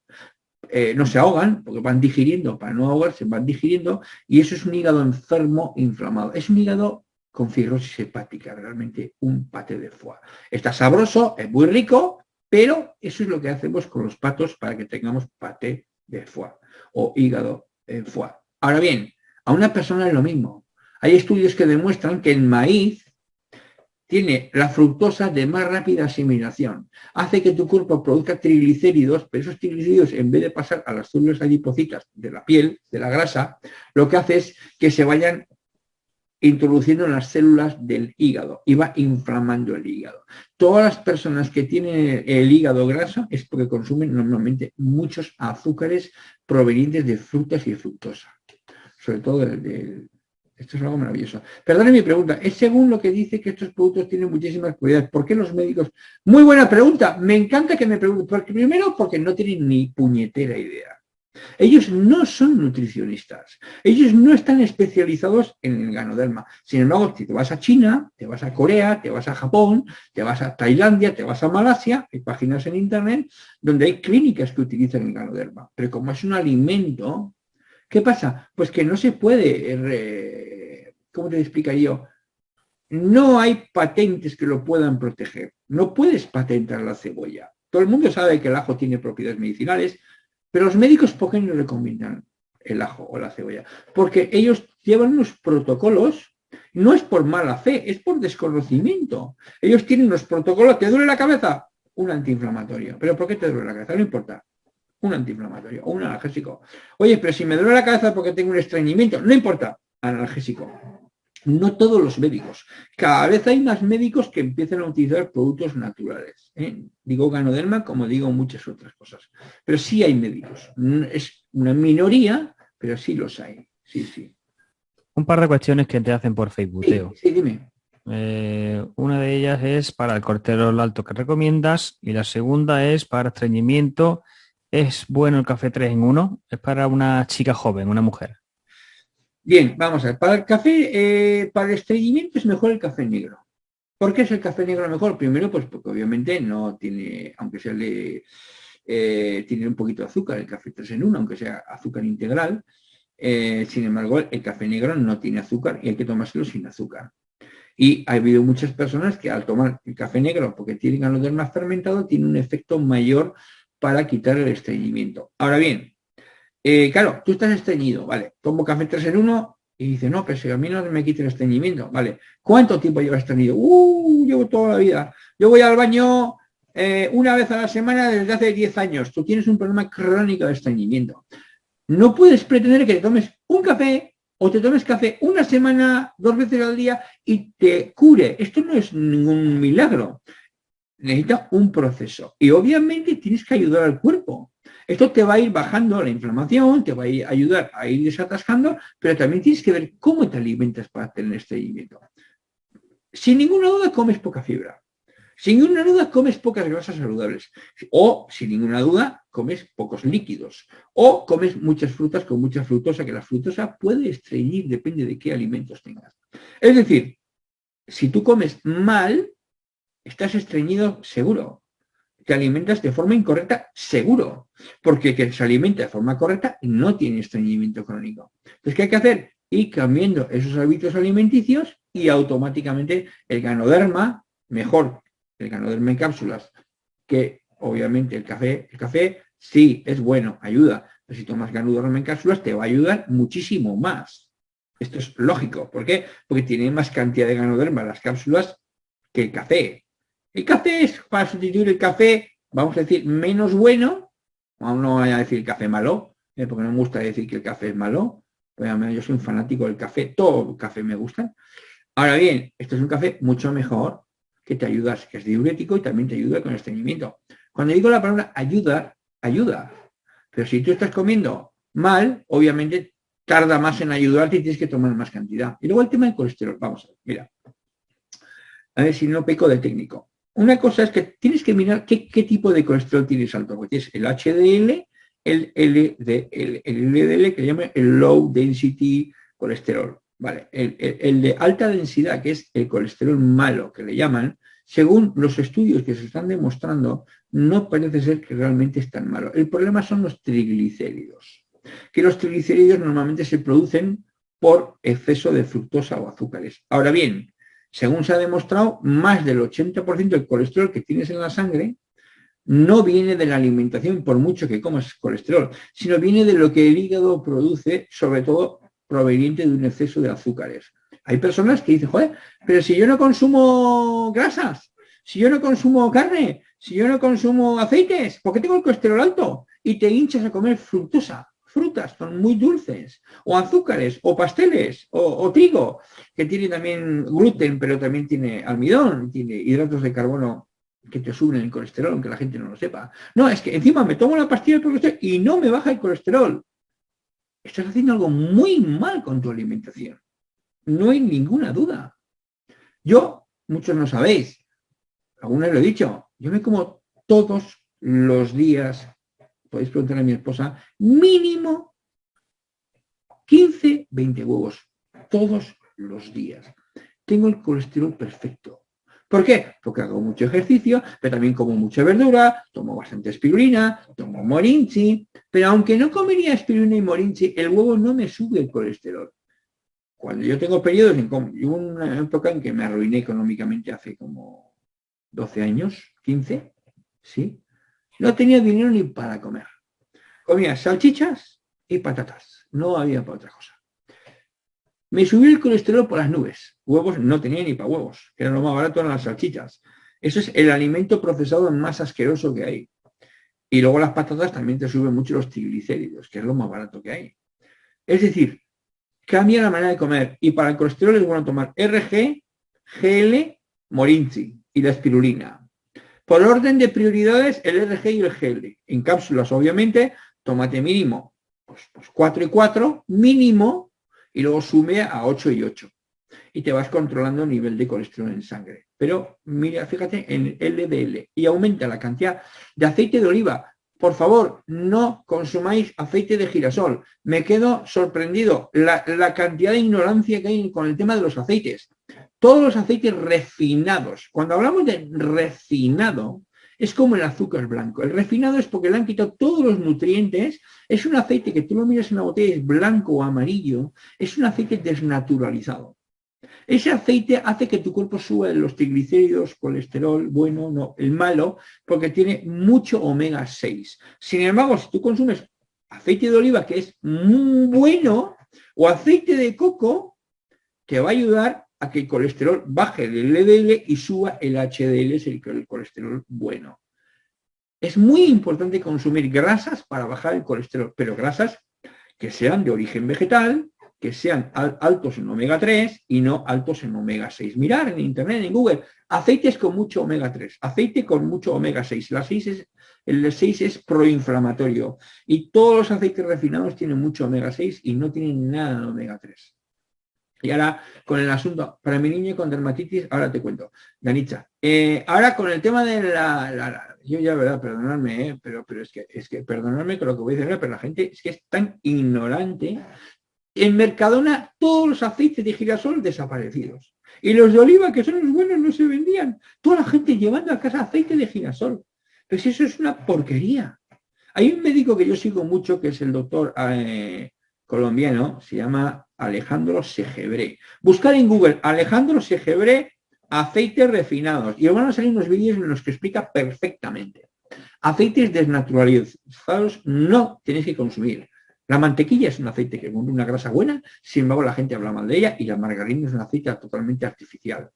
Eh, no se ahogan, porque van digiriendo, para no ahogarse, van digiriendo, y eso es un hígado enfermo, inflamado. Es un hígado con fibrosis hepática, realmente un pate de foie. Está sabroso, es muy rico, pero eso es lo que hacemos con los patos para que tengamos pate de foie o hígado en foie. Ahora bien, a una persona es lo mismo. Hay estudios que demuestran que el maíz tiene la fructosa de más rápida asimilación. Hace que tu cuerpo produzca triglicéridos, pero esos triglicéridos, en vez de pasar a las células adipocitas de la piel, de la grasa, lo que hace es que se vayan introduciendo en las células del hígado y va inflamando el hígado. Todas las personas que tienen el hígado graso es porque consumen normalmente muchos azúcares provenientes de frutas y fructosa, sobre todo del, esto es algo maravilloso. Perdone mi pregunta, es según lo que dice que estos productos tienen muchísimas cualidades. ¿Por qué los médicos? Muy buena pregunta, me encanta que me pregunten. Porque, primero, porque no tienen ni puñetera idea. Ellos no son nutricionistas, ellos no están especializados en el ganoderma. Sin embargo, si te vas a China, te vas a Corea, te vas a Japón, te vas a Tailandia, te vas a Malasia, hay páginas en internet donde hay clínicas que utilizan el ganoderma. Pero como es un alimento, ¿Qué pasa? Pues que no se puede, ¿cómo te explicaría yo? No hay patentes que lo puedan proteger. No puedes patentar la cebolla. Todo el mundo sabe que el ajo tiene propiedades medicinales, pero los médicos ¿por qué no recomiendan el ajo o la cebolla? Porque ellos llevan unos protocolos, no es por mala fe, es por desconocimiento. Ellos tienen unos protocolos, ¿te duele la cabeza? Un antiinflamatorio. ¿Pero por qué te duele la cabeza? No importa un antiinflamatorio o un analgésico. Oye, pero si me duele la cabeza porque tengo un estreñimiento, no importa, analgésico. No todos los médicos. Cada vez hay más médicos que empiezan a utilizar productos naturales. ¿eh? Digo ganoderma como digo muchas otras cosas. Pero sí hay médicos. Es una minoría, pero sí los hay. Sí, sí. Un par de cuestiones que te hacen por Facebook, Sí, dime. Eh, una de ellas es para el cortero alto que recomiendas y la segunda es para estreñimiento ¿Es bueno el café 3 en 1? Es para una chica joven, una mujer. Bien, vamos a ver. Para el café, eh, para el estreñimiento es mejor el café negro. ¿Por qué es el café negro mejor? Primero, pues porque obviamente no tiene, aunque sea le, eh, tiene un poquito de azúcar, el café 3 en 1, aunque sea azúcar integral. Eh, sin embargo, el café negro no tiene azúcar y hay que tomárselo sin azúcar. Y ha habido muchas personas que al tomar el café negro, porque tienen más fermentado, tiene un efecto mayor para quitar el estreñimiento. Ahora bien, eh, claro, tú estás estreñido, ¿vale? Tomo café 3 en 1 y dice, no, pero si a mí no me quita el estreñimiento, ¿vale? ¿Cuánto tiempo llevas estreñido? Uh, llevo toda la vida. Yo voy al baño eh, una vez a la semana desde hace 10 años. Tú tienes un problema crónico de estreñimiento. No puedes pretender que te tomes un café o te tomes café una semana, dos veces al día y te cure. Esto no es ningún milagro necesita un proceso. Y obviamente tienes que ayudar al cuerpo. Esto te va a ir bajando la inflamación, te va a ayudar a ir desatascando, pero también tienes que ver cómo te alimentas para tener estreñimiento. Sin ninguna duda comes poca fibra. Sin ninguna duda comes pocas grasas saludables. O, sin ninguna duda, comes pocos líquidos. O comes muchas frutas con mucha fructosa, que la fructosa puede estreñir, depende de qué alimentos tengas. Es decir, si tú comes mal, estás estreñido seguro. Te alimentas de forma incorrecta seguro. Porque que se alimenta de forma correcta no tiene estreñimiento crónico. Entonces, ¿qué hay que hacer? Ir cambiando esos hábitos alimenticios y automáticamente el ganoderma, mejor el ganoderma en cápsulas, que obviamente el café, el café sí es bueno, ayuda, pero si tomas ganoderma en cápsulas te va a ayudar muchísimo más. Esto es lógico. ¿Por qué? Porque tiene más cantidad de ganoderma las cápsulas que el café. El café es para sustituir el café, vamos a decir, menos bueno, no voy a decir café malo, eh, porque no me gusta decir que el café es malo, yo soy un fanático del café, todo el café me gusta. Ahora bien, esto es un café mucho mejor, que te ayuda, que es diurético y también te ayuda con el estreñimiento. Cuando digo la palabra ayuda, ayuda. Pero si tú estás comiendo mal, obviamente tarda más en ayudarte y tienes que tomar más cantidad. Y luego el tema del colesterol. Vamos a ver, mira. A ver si no peco de técnico. Una cosa es que tienes que mirar qué, tipo de colesterol tienes alto. Porque tienes el HDL, el LDL. El LDL que llama el Low Density Colesterol. Vale, el, de alta densidad, que es el colesterol malo, que le llaman, según los estudios que se están demostrando, no parece ser que realmente es tan malo. El problema son los triglicéridos, que los triglicéridos normalmente se producen por exceso de fructosa o azúcares. Ahora bien, según se ha demostrado, más del 80% del colesterol que tienes en la sangre no viene de la alimentación, por mucho que comas colesterol, sino viene de lo que el hígado produce, sobre todo proveniente de un exceso de azúcares. Hay personas que dicen, joder, pero si yo no consumo grasas, si yo no consumo carne, si yo no consumo aceites, ¿por qué tengo el colesterol alto? Y te hinchas a comer fructosa, frutas, son muy dulces, o azúcares, o pasteles, o, trigo, que tiene también gluten, pero también tiene almidón, tiene hidratos de carbono que te suben el colesterol, aunque la gente no lo sepa. No, es que encima me tomo la pastilla de y no me baja el colesterol estás haciendo algo muy mal con tu alimentación. No hay ninguna duda. Yo, muchos no sabéis, algunos lo he dicho, yo me como todos los días, podéis preguntar a mi esposa, mínimo 15, 20 huevos, todos los días. Tengo el colesterol perfecto. ¿Por qué? Porque hago mucho ejercicio, pero también como mucha verdura, tomo bastante espirulina, tomo morinchi, pero aunque no comería espirulina y morinchi, el huevo no me sube el colesterol. Cuando yo tengo periodos, en una época en que me arruiné económicamente hace como 12 años, 15, ¿sí? No tenía dinero ni para comer. Comía salchichas y patatas, no había para otra cosa. Me subió el colesterol por las nubes. Huevos no tenía ni para huevos, que era lo más barato eran las salchichas. Eso es el alimento procesado más asqueroso que hay. Y luego las patatas también te suben mucho los triglicéridos, que es lo más barato que hay. Es decir, cambia la manera de comer. Y para el colesterol es bueno tomar RG, GL, Morinci y la espirulina. Por orden de prioridades, el RG y el GL. En cápsulas, obviamente, tómate mínimo pues, pues 4 y 4, mínimo y luego sume a 8 y 8. Y te vas controlando el nivel de colesterol en sangre. Pero mira, fíjate en LDL y aumenta la cantidad de aceite de oliva. Por favor, no consumáis aceite de girasol. Me quedo sorprendido la, la cantidad de ignorancia que hay con el tema de los aceites. Todos los aceites refinados. Cuando hablamos de refinado, es como el azúcar blanco. El refinado es porque le han quitado todos los nutrientes. Es un aceite que tú lo miras en la botella, es blanco o amarillo. Es un aceite desnaturalizado. Ese aceite hace que tu cuerpo suba los triglicéridos, colesterol, bueno, no, el malo, porque tiene mucho omega 6. Sin embargo, si tú consumes aceite de oliva, que es muy bueno, o aceite de coco, te va a ayudar a que el colesterol baje el LDL y suba el HDL, es el, colesterol bueno. Es muy importante consumir grasas para bajar el colesterol, pero grasas que sean de origen vegetal, que sean altos en omega 3 y no altos en omega 6. Mirar en internet, en Google, aceites con mucho omega 3, aceite con mucho omega 6. La 6 es, el 6 es proinflamatorio y todos los aceites refinados tienen mucho omega 6 y no tienen nada de omega 3. Y ahora con el asunto, para mi niño con dermatitis, ahora te cuento, Danitza. Eh, ahora con el tema de la, yo ya, verdad, perdonadme, eh, pero, pero es que, es que perdonadme con lo que voy a decir, pero la gente es que es tan ignorante. En Mercadona todos los aceites de girasol desaparecidos. Y los de oliva, que son los buenos, no se vendían. Toda la gente llevando a casa aceite de girasol. Pues eso es una porquería. Hay un médico que yo sigo mucho, que es el doctor eh, colombiano, se llama Alejandro Segebre. Buscar en Google Alejandro Segebre aceites refinados y van a salir unos vídeos en los que explica perfectamente. Aceites desnaturalizados no tenéis que consumir. La mantequilla es un aceite que es una grasa buena, sin embargo la gente habla mal de ella y la margarina es un aceite totalmente artificial.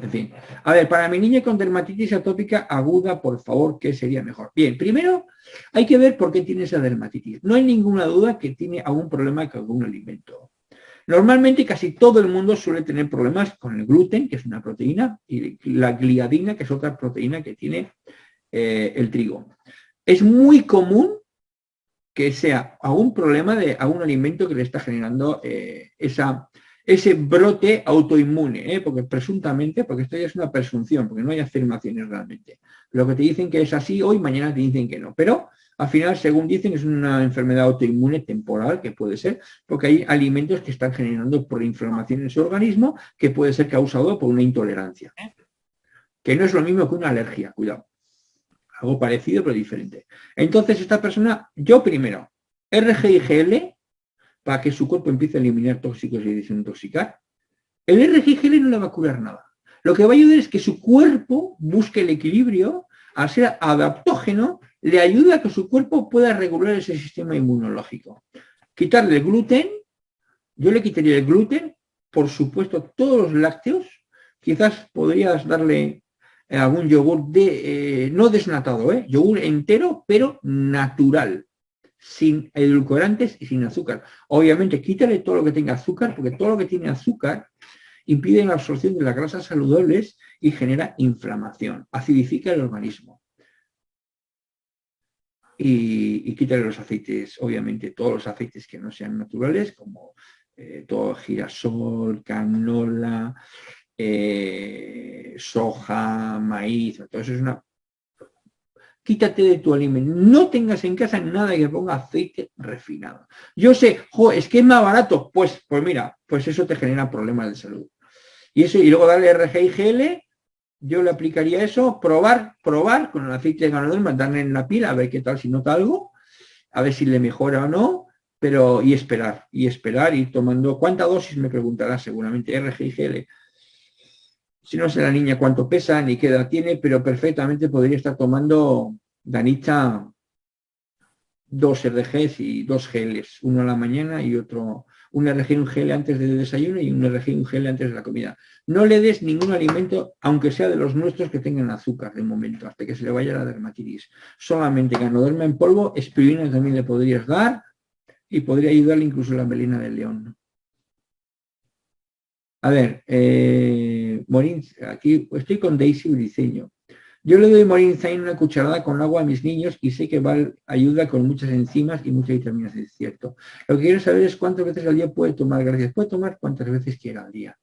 En fin. A ver, para mi niña con dermatitis atópica aguda, por favor, ¿qué sería mejor? Bien, primero hay que ver por qué tiene esa dermatitis. No hay ninguna duda que tiene algún problema con algún alimento. Normalmente casi todo el mundo suele tener problemas con el gluten, que es una proteína, y la gliadina, que es otra proteína que tiene eh, el trigo. Es muy común que sea algún problema de algún alimento que le está generando eh, esa, ese brote autoinmune, ¿eh? porque presuntamente, porque esto ya es una presunción, porque no hay afirmaciones realmente. Lo que te dicen que es así hoy, mañana te dicen que no. Pero al final, según dicen, es una enfermedad autoinmune temporal, que puede ser, porque hay alimentos que están generando por inflamación en su organismo, que puede ser causado por una intolerancia. Que no es lo mismo que una alergia, cuidado. Algo parecido, pero diferente. Entonces, esta persona, yo primero, RGIGL, para que su cuerpo empiece a eliminar tóxicos y desintoxicar. El RGIGL no le va a curar nada. Lo que va a ayudar es que su cuerpo busque el equilibrio, al ser adaptógeno, le ayuda a que su cuerpo pueda regular ese sistema inmunológico. Quitarle el gluten, yo le quitaría el gluten, por supuesto todos los lácteos, quizás podrías darle algún yogur de, eh, no desnatado, ¿eh? yogur entero, pero natural sin edulcorantes y sin azúcar. Obviamente, quítale todo lo que tenga azúcar, porque todo lo que tiene azúcar impide la absorción de las grasas saludables y genera inflamación, acidifica el organismo. Y, quítale los aceites, obviamente, todos los aceites que no sean naturales, como eh, todo girasol, canola, eh, soja, maíz, todo eso es una quítate de tu alimento. No tengas en casa nada que ponga aceite refinado. Yo sé, es que es más barato. Pues, pues mira, pues eso te genera problemas de salud. Y eso, y luego darle RGIGL, yo le aplicaría eso, probar, probar con el aceite de ganoderma, darle en la pila, a ver qué tal, si nota algo, a ver si le mejora o no, pero y esperar, y esperar, y tomando, ¿cuánta dosis? Me preguntará seguramente, RGIGL si no sé la niña cuánto pesa ni qué edad tiene, pero perfectamente podría estar tomando Danita dos RGs y dos geles, uno a la mañana y otro, un RG y un gel antes del desayuno y un RG y un gel antes de la comida. No le des ningún alimento, aunque sea de los nuestros que tengan azúcar de momento, hasta que se le vaya la dermatitis. Solamente ganoderma en polvo, espirulina también le podrías dar y podría ayudarle incluso la melina del león. A ver, eh, Morin, aquí estoy con Daisy Briceño. Yo le doy Morinzain una cucharada con agua a mis niños y sé que va, ayuda con muchas enzimas y muchas vitaminas, es cierto. Lo que quiero saber es cuántas veces al día puede tomar, gracias. Puede tomar cuántas veces quiera al día.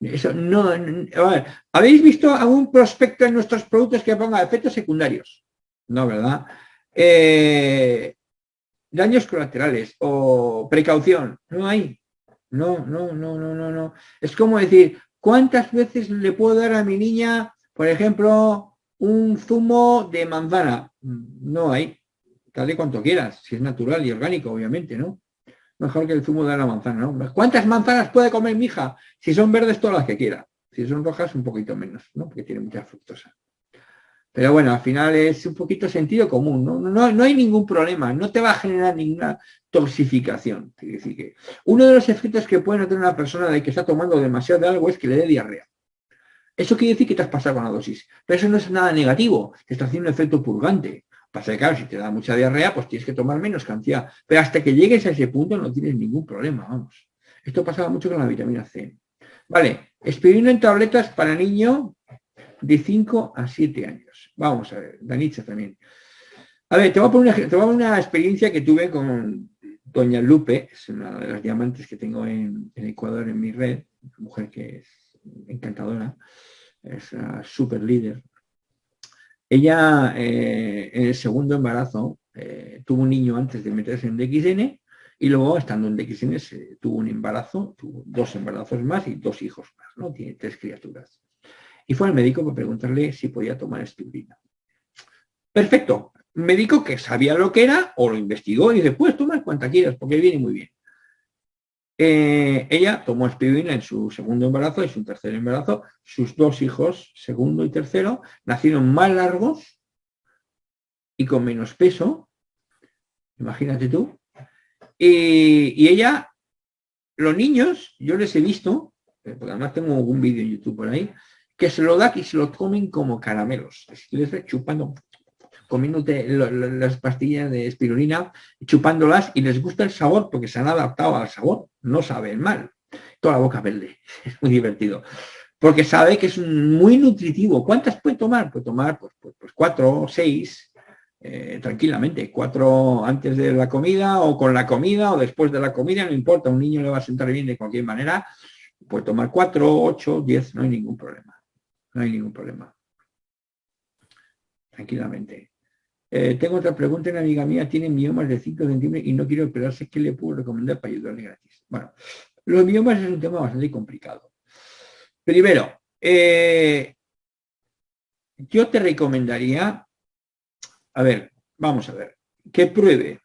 Eso no, a ver, ¿habéis visto algún prospecto en nuestros productos que ponga efectos secundarios? No, ¿verdad? Eh, daños colaterales o precaución, no hay. No, no, no, no, no, no. Es como decir, ¿cuántas veces le puedo dar a mi niña, por ejemplo, un zumo de manzana? No hay. Dale cuanto quieras, si es natural y orgánico, obviamente, ¿no? Mejor que el zumo de la manzana, ¿no? ¿Cuántas manzanas puede comer mi hija? Si son verdes, todas las que quiera. Si son rojas, un poquito menos, ¿no? Porque tiene mucha fructosa. Pero bueno, al final es un poquito sentido común, ¿no? No, no hay ningún problema, no te va a generar ninguna toxificación. Es decir, que uno de los efectos que puede tener una persona de que está tomando demasiado de algo es que le dé diarrea. Eso quiere decir que te has pasado con la dosis. Pero eso no es nada negativo, te está haciendo un efecto purgante. Pasa que, claro, si te da mucha diarrea, pues tienes que tomar menos cantidad. Pero hasta que llegues a ese punto no tienes ningún problema, vamos. Esto pasaba mucho con la vitamina C. Vale, espirina en tabletas para niño de 5 a 7 años. Vamos a ver, Danitza también. A ver, te voy a, poner una, experiencia que tuve con doña Lupe, es una de las diamantes que tengo en, Ecuador en mi red, mujer que es encantadora, es una super líder. Ella eh, en el segundo embarazo eh, tuvo un niño antes de meterse en DXN y luego estando en DXN se, tuvo un embarazo, tuvo dos embarazos más y dos hijos más, ¿no? Tiene tres criaturas y fue al médico para preguntarle si podía tomar espirulina. Perfecto. Médico que sabía lo que era o lo investigó y dice, puedes tomar cuanta quieras porque viene muy bien. Eh, ella tomó espirulina en su segundo embarazo y su tercer embarazo. Sus dos hijos, segundo y tercero, nacieron más largos y con menos peso. Imagínate tú. Y, ella, los niños, yo les he visto, eh, porque además tengo un vídeo en YouTube por ahí, que se lo da y se lo comen como caramelos. Les chupando, comiéndote las pastillas de espirulina, chupándolas y les gusta el sabor porque se han adaptado al sabor, no saben mal. Toda la boca verde, (laughs) es muy divertido. Porque sabe que es muy nutritivo. ¿Cuántas puede tomar? Puede tomar pues, pues, pues cuatro seis eh, tranquilamente, cuatro antes de la comida o con la comida o después de la comida, no importa, un niño le va a sentar bien de cualquier manera, puede tomar cuatro, ocho, diez, no hay ningún problema, no hay ningún problema. Tranquilamente. Eh, tengo otra pregunta, una amiga mía tiene miomas de 5 centímetros y no quiere operarse, ¿qué le puedo recomendar para ayudarle gratis? Bueno, los miomas es un tema bastante complicado. Primero, eh, yo te recomendaría, a ver, vamos a ver, que pruebe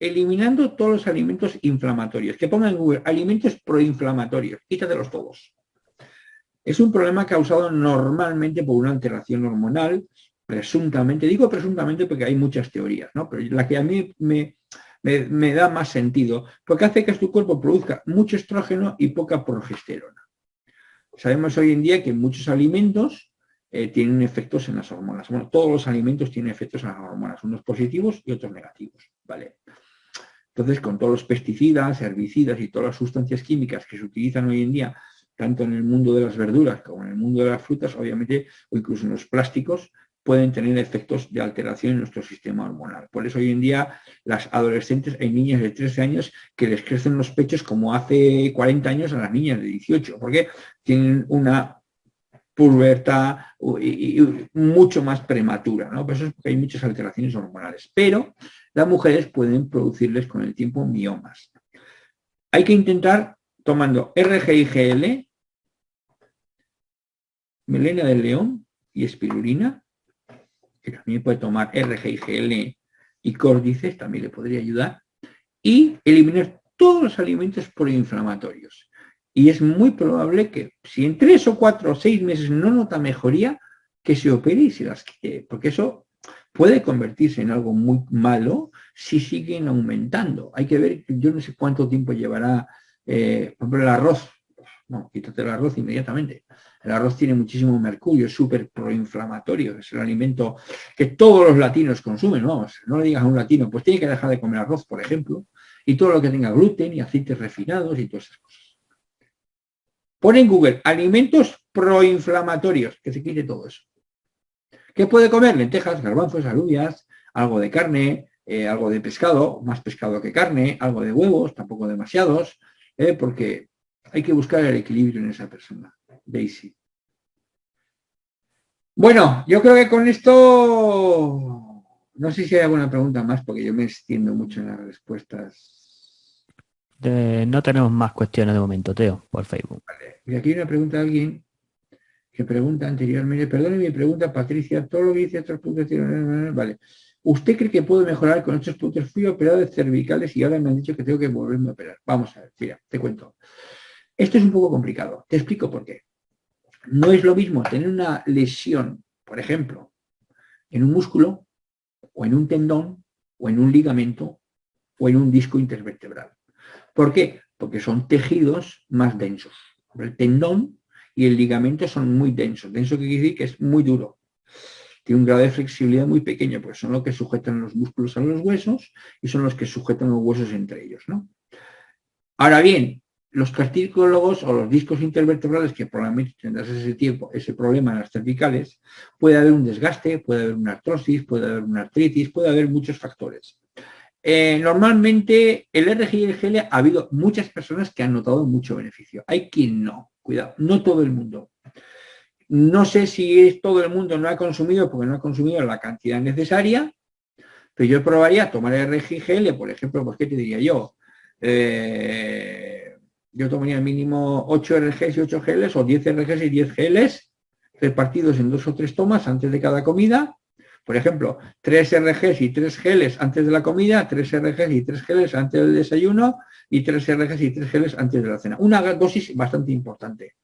eliminando todos los alimentos inflamatorios, que ponga en Google alimentos proinflamatorios, quítatelos todos. Es un problema causado normalmente por una alteración hormonal, presuntamente, digo presuntamente porque hay muchas teorías, ¿no? pero la que a mí me, me, da más sentido, porque hace que tu cuerpo produzca mucho estrógeno y poca progesterona. Sabemos hoy en día que muchos alimentos eh, tienen efectos en las hormonas. Bueno, todos los alimentos tienen efectos en las hormonas, unos positivos y otros negativos. ¿vale? Entonces, con todos los pesticidas, herbicidas y todas las sustancias químicas que se utilizan hoy en día, tanto en el mundo de las verduras como en el mundo de las frutas, obviamente, o incluso en los plásticos, pueden tener efectos de alteración en nuestro sistema hormonal. Por eso hoy en día las adolescentes, hay niñas de 13 años que les crecen los pechos como hace 40 años a las niñas de 18, porque tienen una pubertad mucho más prematura, ¿no? Por eso es porque hay muchas alteraciones hormonales. Pero las mujeres pueden producirles con el tiempo miomas. Hay que intentar tomando RGIGL, melena del león y espirulina, que también puede tomar RGIGL y córdices, también le podría ayudar, y eliminar todos los alimentos proinflamatorios. Y es muy probable que si en tres o cuatro o seis meses no nota mejoría, que se opere y se las quite, porque eso puede convertirse en algo muy malo si siguen aumentando. Hay que ver, yo no sé cuánto tiempo llevará, eh, por ejemplo, el arroz. No, quítate el arroz inmediatamente. El arroz tiene muchísimo mercurio, es súper proinflamatorio, es el alimento que todos los latinos consumen, vamos, no le digas a un latino, pues tiene que dejar de comer arroz, por ejemplo, y todo lo que tenga gluten y aceites refinados y todas esas cosas. Pon en Google alimentos proinflamatorios, que se quite todo eso. ¿Qué puede comer? Lentejas, garbanzos, alubias, algo de carne, eh, algo de pescado, más pescado que carne, algo de huevos, tampoco demasiados, eh, porque hay que buscar el equilibrio en esa persona. Daisy. Bueno, yo creo que con esto, no sé si hay alguna pregunta más, porque yo me extiendo mucho en las respuestas. no tenemos más cuestiones de momento, Teo, por Facebook. Vale. Y aquí hay una pregunta de alguien que pregunta anteriormente, perdone mi pregunta, Patricia, todo lo que dice otros puntos, vale. ¿Usted cree que puedo mejorar con estos puntos? Fui operado de cervicales y ahora me han dicho que tengo que volverme a operar. Vamos a ver, mira, te cuento. Esto es un poco complicado. Te explico por qué. No es lo mismo tener una lesión, por ejemplo, en un músculo, o en un tendón, o en un ligamento, o en un disco intervertebral. ¿Por qué? Porque son tejidos más densos. El tendón y el ligamento son muy densos. Denso quiere decir que es muy duro. Tiene un grado de flexibilidad muy pequeño, porque son los que sujetan los músculos a los huesos y son los que sujetan los huesos entre ellos. ¿no? Ahora bien, los cartílagos o los discos intervertebrales, que probablemente tendrás ese tiempo, ese problema en las cervicales, puede haber un desgaste, puede haber una artrosis, puede haber una artritis, puede haber muchos factores. Eh, normalmente el RG ha habido muchas personas que han notado mucho beneficio. Hay quien no, cuidado, no todo el mundo. No sé si todo el mundo no ha consumido porque no ha consumido la cantidad necesaria, pero yo probaría tomar RG y por ejemplo, pues ¿qué te diría yo? Eh, yo tomaría mínimo 8 RGs y 8 GLs o 10 RGs y 10 GLs repartidos en dos o tres tomas antes de cada comida. Por ejemplo, 3 RGs y 3 geles antes de la comida, 3 RGs y 3 geles antes del desayuno y 3 RGs y 3 geles antes de la cena. Una dosis bastante importante.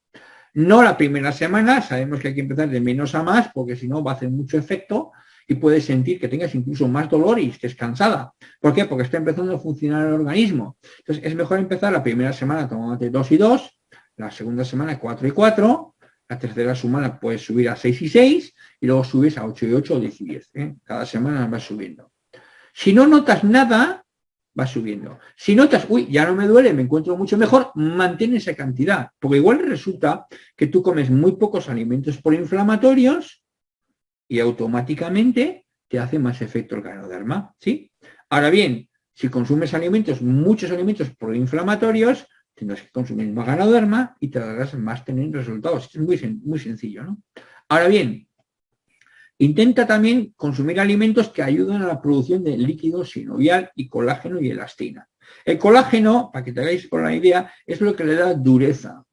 No la primera semana, sabemos que hay que empezar de menos a más porque si no va a hacer mucho efecto y puedes sentir que tengas incluso más dolor y estés cansada. ¿Por qué? Porque está empezando a funcionar el organismo. Entonces es mejor empezar la primera semana tomándote 2 y 2, la segunda semana 4 y 4, la tercera semana puedes subir a 6 y 6 y luego subes a 8 y 8 o 10 y 10. ¿eh? Cada semana vas subiendo. Si no notas nada, vas subiendo. Si notas, uy, ya no me duele, me encuentro mucho mejor, mantén esa cantidad. Porque igual resulta que tú comes muy pocos alimentos proinflamatorios y automáticamente te hace más efecto el ganoderma, ¿sí? Ahora bien, si consumes alimentos, muchos alimentos proinflamatorios, tendrás que consumir más ganoderma y te darás más tener resultados. Es muy, sencillo, ¿no? Ahora bien, intenta también consumir alimentos que ayuden a la producción de líquido sinovial y colágeno y elastina. El colágeno, para que te hagáis con la idea, es lo que le da dureza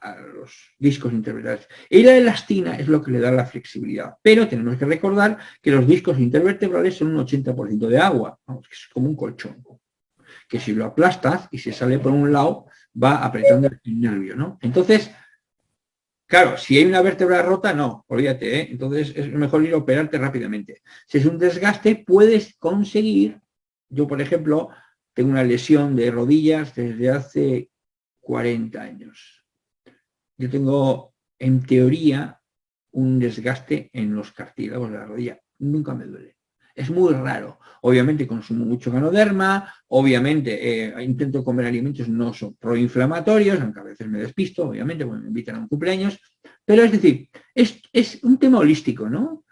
a los discos intervertebrales. Y la elastina es lo que le da la flexibilidad. Pero tenemos que recordar que los discos intervertebrales son un 80% de agua, es como un colchón. Que si lo aplastas y se sale por un lado, va apretando el nervio, ¿no? Entonces, claro, si hay una vértebra rota, no, olvídate, ¿eh? Entonces es mejor ir a operarte rápidamente. Si es un desgaste, puedes conseguir, yo por ejemplo, tengo una lesión de rodillas desde hace 40 años yo tengo, en teoría, un desgaste en los cartílagos de la rodilla. Nunca me duele. Es muy raro. Obviamente consumo mucho ganoderma, obviamente eh, intento comer alimentos no son proinflamatorios, aunque a veces me despisto, obviamente, me invitan a un cumpleaños. Pero es decir, es, un tema holístico, ¿no?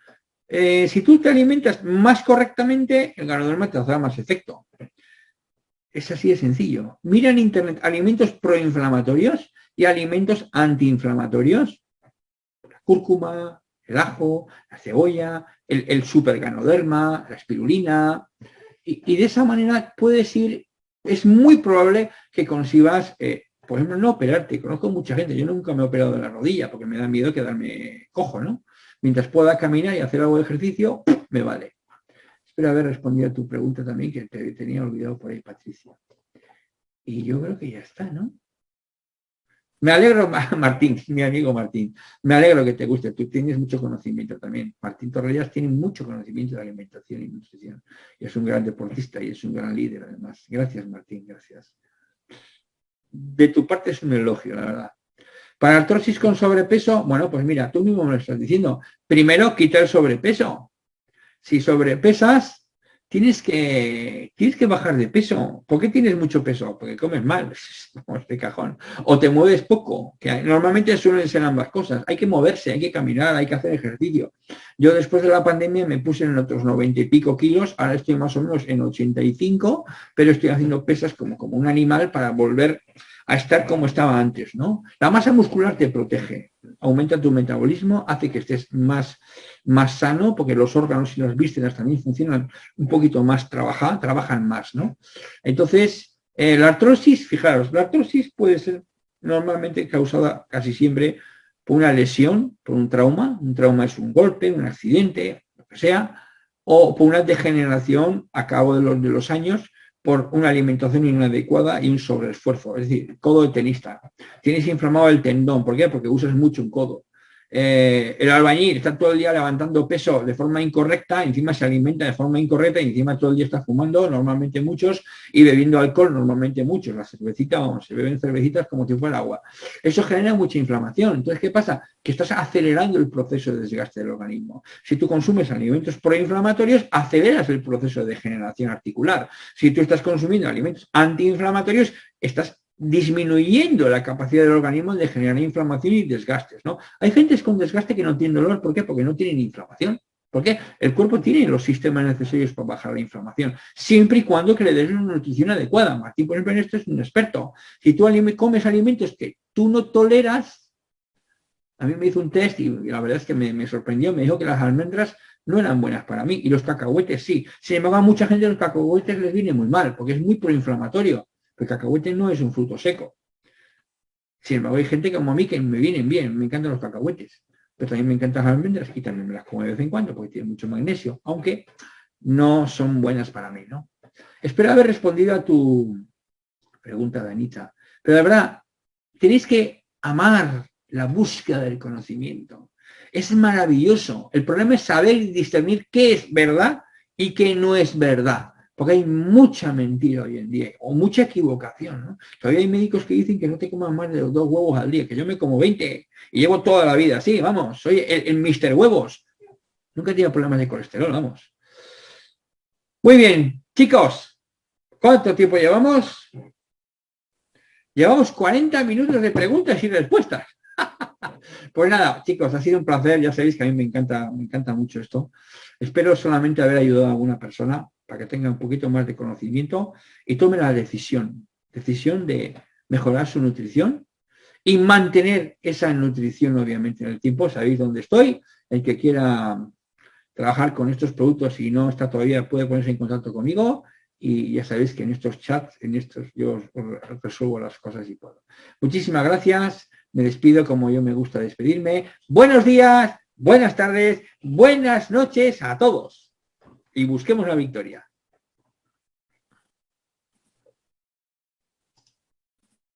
Eh, si tú te alimentas más correctamente, el ganoderma te hace más efecto. Es así de sencillo. Mira en internet alimentos proinflamatorios y alimentos antiinflamatorios, la cúrcuma, el ajo, la cebolla, el, superganoderma, la espirulina, y, de esa manera puedes ir, es muy probable que consigas, eh, por ejemplo, no operarte, conozco mucha gente, yo nunca me he operado de la rodilla porque me da miedo quedarme cojo, ¿no? Mientras pueda caminar y hacer algo de ejercicio, me vale. Espero haber respondido a tu pregunta también, que te tenía olvidado por ahí, Patricia. Y yo creo que ya está, ¿no? Me alegro, (laughs) Martín, mi amigo Martín, me alegro que te guste, tú tienes mucho conocimiento también. Martín Torrellas tiene mucho conocimiento de alimentación y nutrición. Y es un gran deportista y es un gran líder además. Gracias, Martín, gracias. De tu parte es un elogio, la verdad. Para artrosis con sobrepeso, bueno, pues mira, tú mismo me lo estás diciendo. Primero, quita el sobrepeso. Si sobrepesas, tienes que, tienes que bajar de peso. ¿Por qué tienes mucho peso? Porque comes mal, (laughs) de cajón. O te mueves poco, que normalmente suelen ser ambas cosas. Hay que moverse, hay que caminar, hay que hacer ejercicio. Yo después de la pandemia me puse en otros 90 y pico kilos, ahora estoy más o menos en 85, pero estoy haciendo pesas como, como un animal para volver a estar como estaba antes, ¿no? La masa muscular te protege, aumenta tu metabolismo, hace que estés más, más sano, porque los órganos y las vísceras también funcionan un poquito más, trabajan, trabajan más, ¿no? Entonces, eh, la artrosis, fijaros, la artrosis puede ser normalmente causada casi siempre por una lesión, por un trauma, un trauma es un golpe, un accidente, lo que sea, o por una degeneración a cabo de los, de los años, por una alimentación inadecuada y un sobreesfuerzo. Es decir, codo de tenista. Tienes inflamado el tendón. ¿Por qué? Porque usas mucho un codo. Eh, el albañil está todo el día levantando peso de forma incorrecta, encima se alimenta de forma incorrecta encima todo el día está fumando, normalmente muchos, y bebiendo alcohol, normalmente muchos. La cervecita, vamos, se beben cervecitas como si fuera agua. Eso genera mucha inflamación. Entonces, ¿qué pasa? Que estás acelerando el proceso de desgaste del organismo. Si tú consumes alimentos proinflamatorios, aceleras el proceso de degeneración articular. Si tú estás consumiendo alimentos antiinflamatorios, estás disminuyendo la capacidad del organismo de generar inflamación y desgastes. ¿no? Hay gente con desgaste que no tiene dolor, ¿por qué? Porque no tienen inflamación. Porque el cuerpo tiene los sistemas necesarios para bajar la inflamación, siempre y cuando que le des una nutrición adecuada. Martín, por ejemplo, en esto es un experto. Si tú comes alimentos que tú no toleras, a mí me hizo un test y la verdad es que me, me sorprendió, me dijo que las almendras no eran buenas para mí y los cacahuetes sí. Sin embargo, a mucha gente los cacahuetes les viene muy mal porque es muy proinflamatorio. El cacahuete no es un fruto seco. Sin embargo, hay gente como a mí que me vienen bien, me encantan los cacahuetes. Pero también me encantan las almendras y también me las como de vez en cuando porque tienen mucho magnesio, aunque no son buenas para mí, ¿no? Espero haber respondido a tu pregunta, Danita. Pero de verdad, tenéis que amar la búsqueda del conocimiento. Es maravilloso. El problema es saber discernir qué es verdad y qué no es verdad. Porque hay mucha mentira hoy en día, o mucha equivocación, ¿no? Todavía hay médicos que dicen que no te comas más de dos huevos al día, que yo me como 20 y llevo toda la vida así, vamos, soy el, el Mister Huevos. Nunca he tenido problemas de colesterol, vamos. Muy bien, chicos, ¿cuánto tiempo llevamos? Llevamos 40 minutos de preguntas y respuestas. (laughs) Pues nada, chicos, ha sido un placer. Ya sabéis que a mí me encanta, me encanta mucho esto. Espero solamente haber ayudado a alguna persona para que tenga un poquito más de conocimiento y tome la decisión, decisión de mejorar su nutrición y mantener esa nutrición obviamente en el tiempo. Sabéis dónde estoy. El que quiera trabajar con estos productos y no está todavía puede ponerse en contacto conmigo y ya sabéis que en estos chats, en estos yo resuelvo las cosas y puedo. Muchísimas gracias, me despido como yo me gusta despedirme. Buenos días, buenas tardes, buenas noches a todos y busquemos la victoria.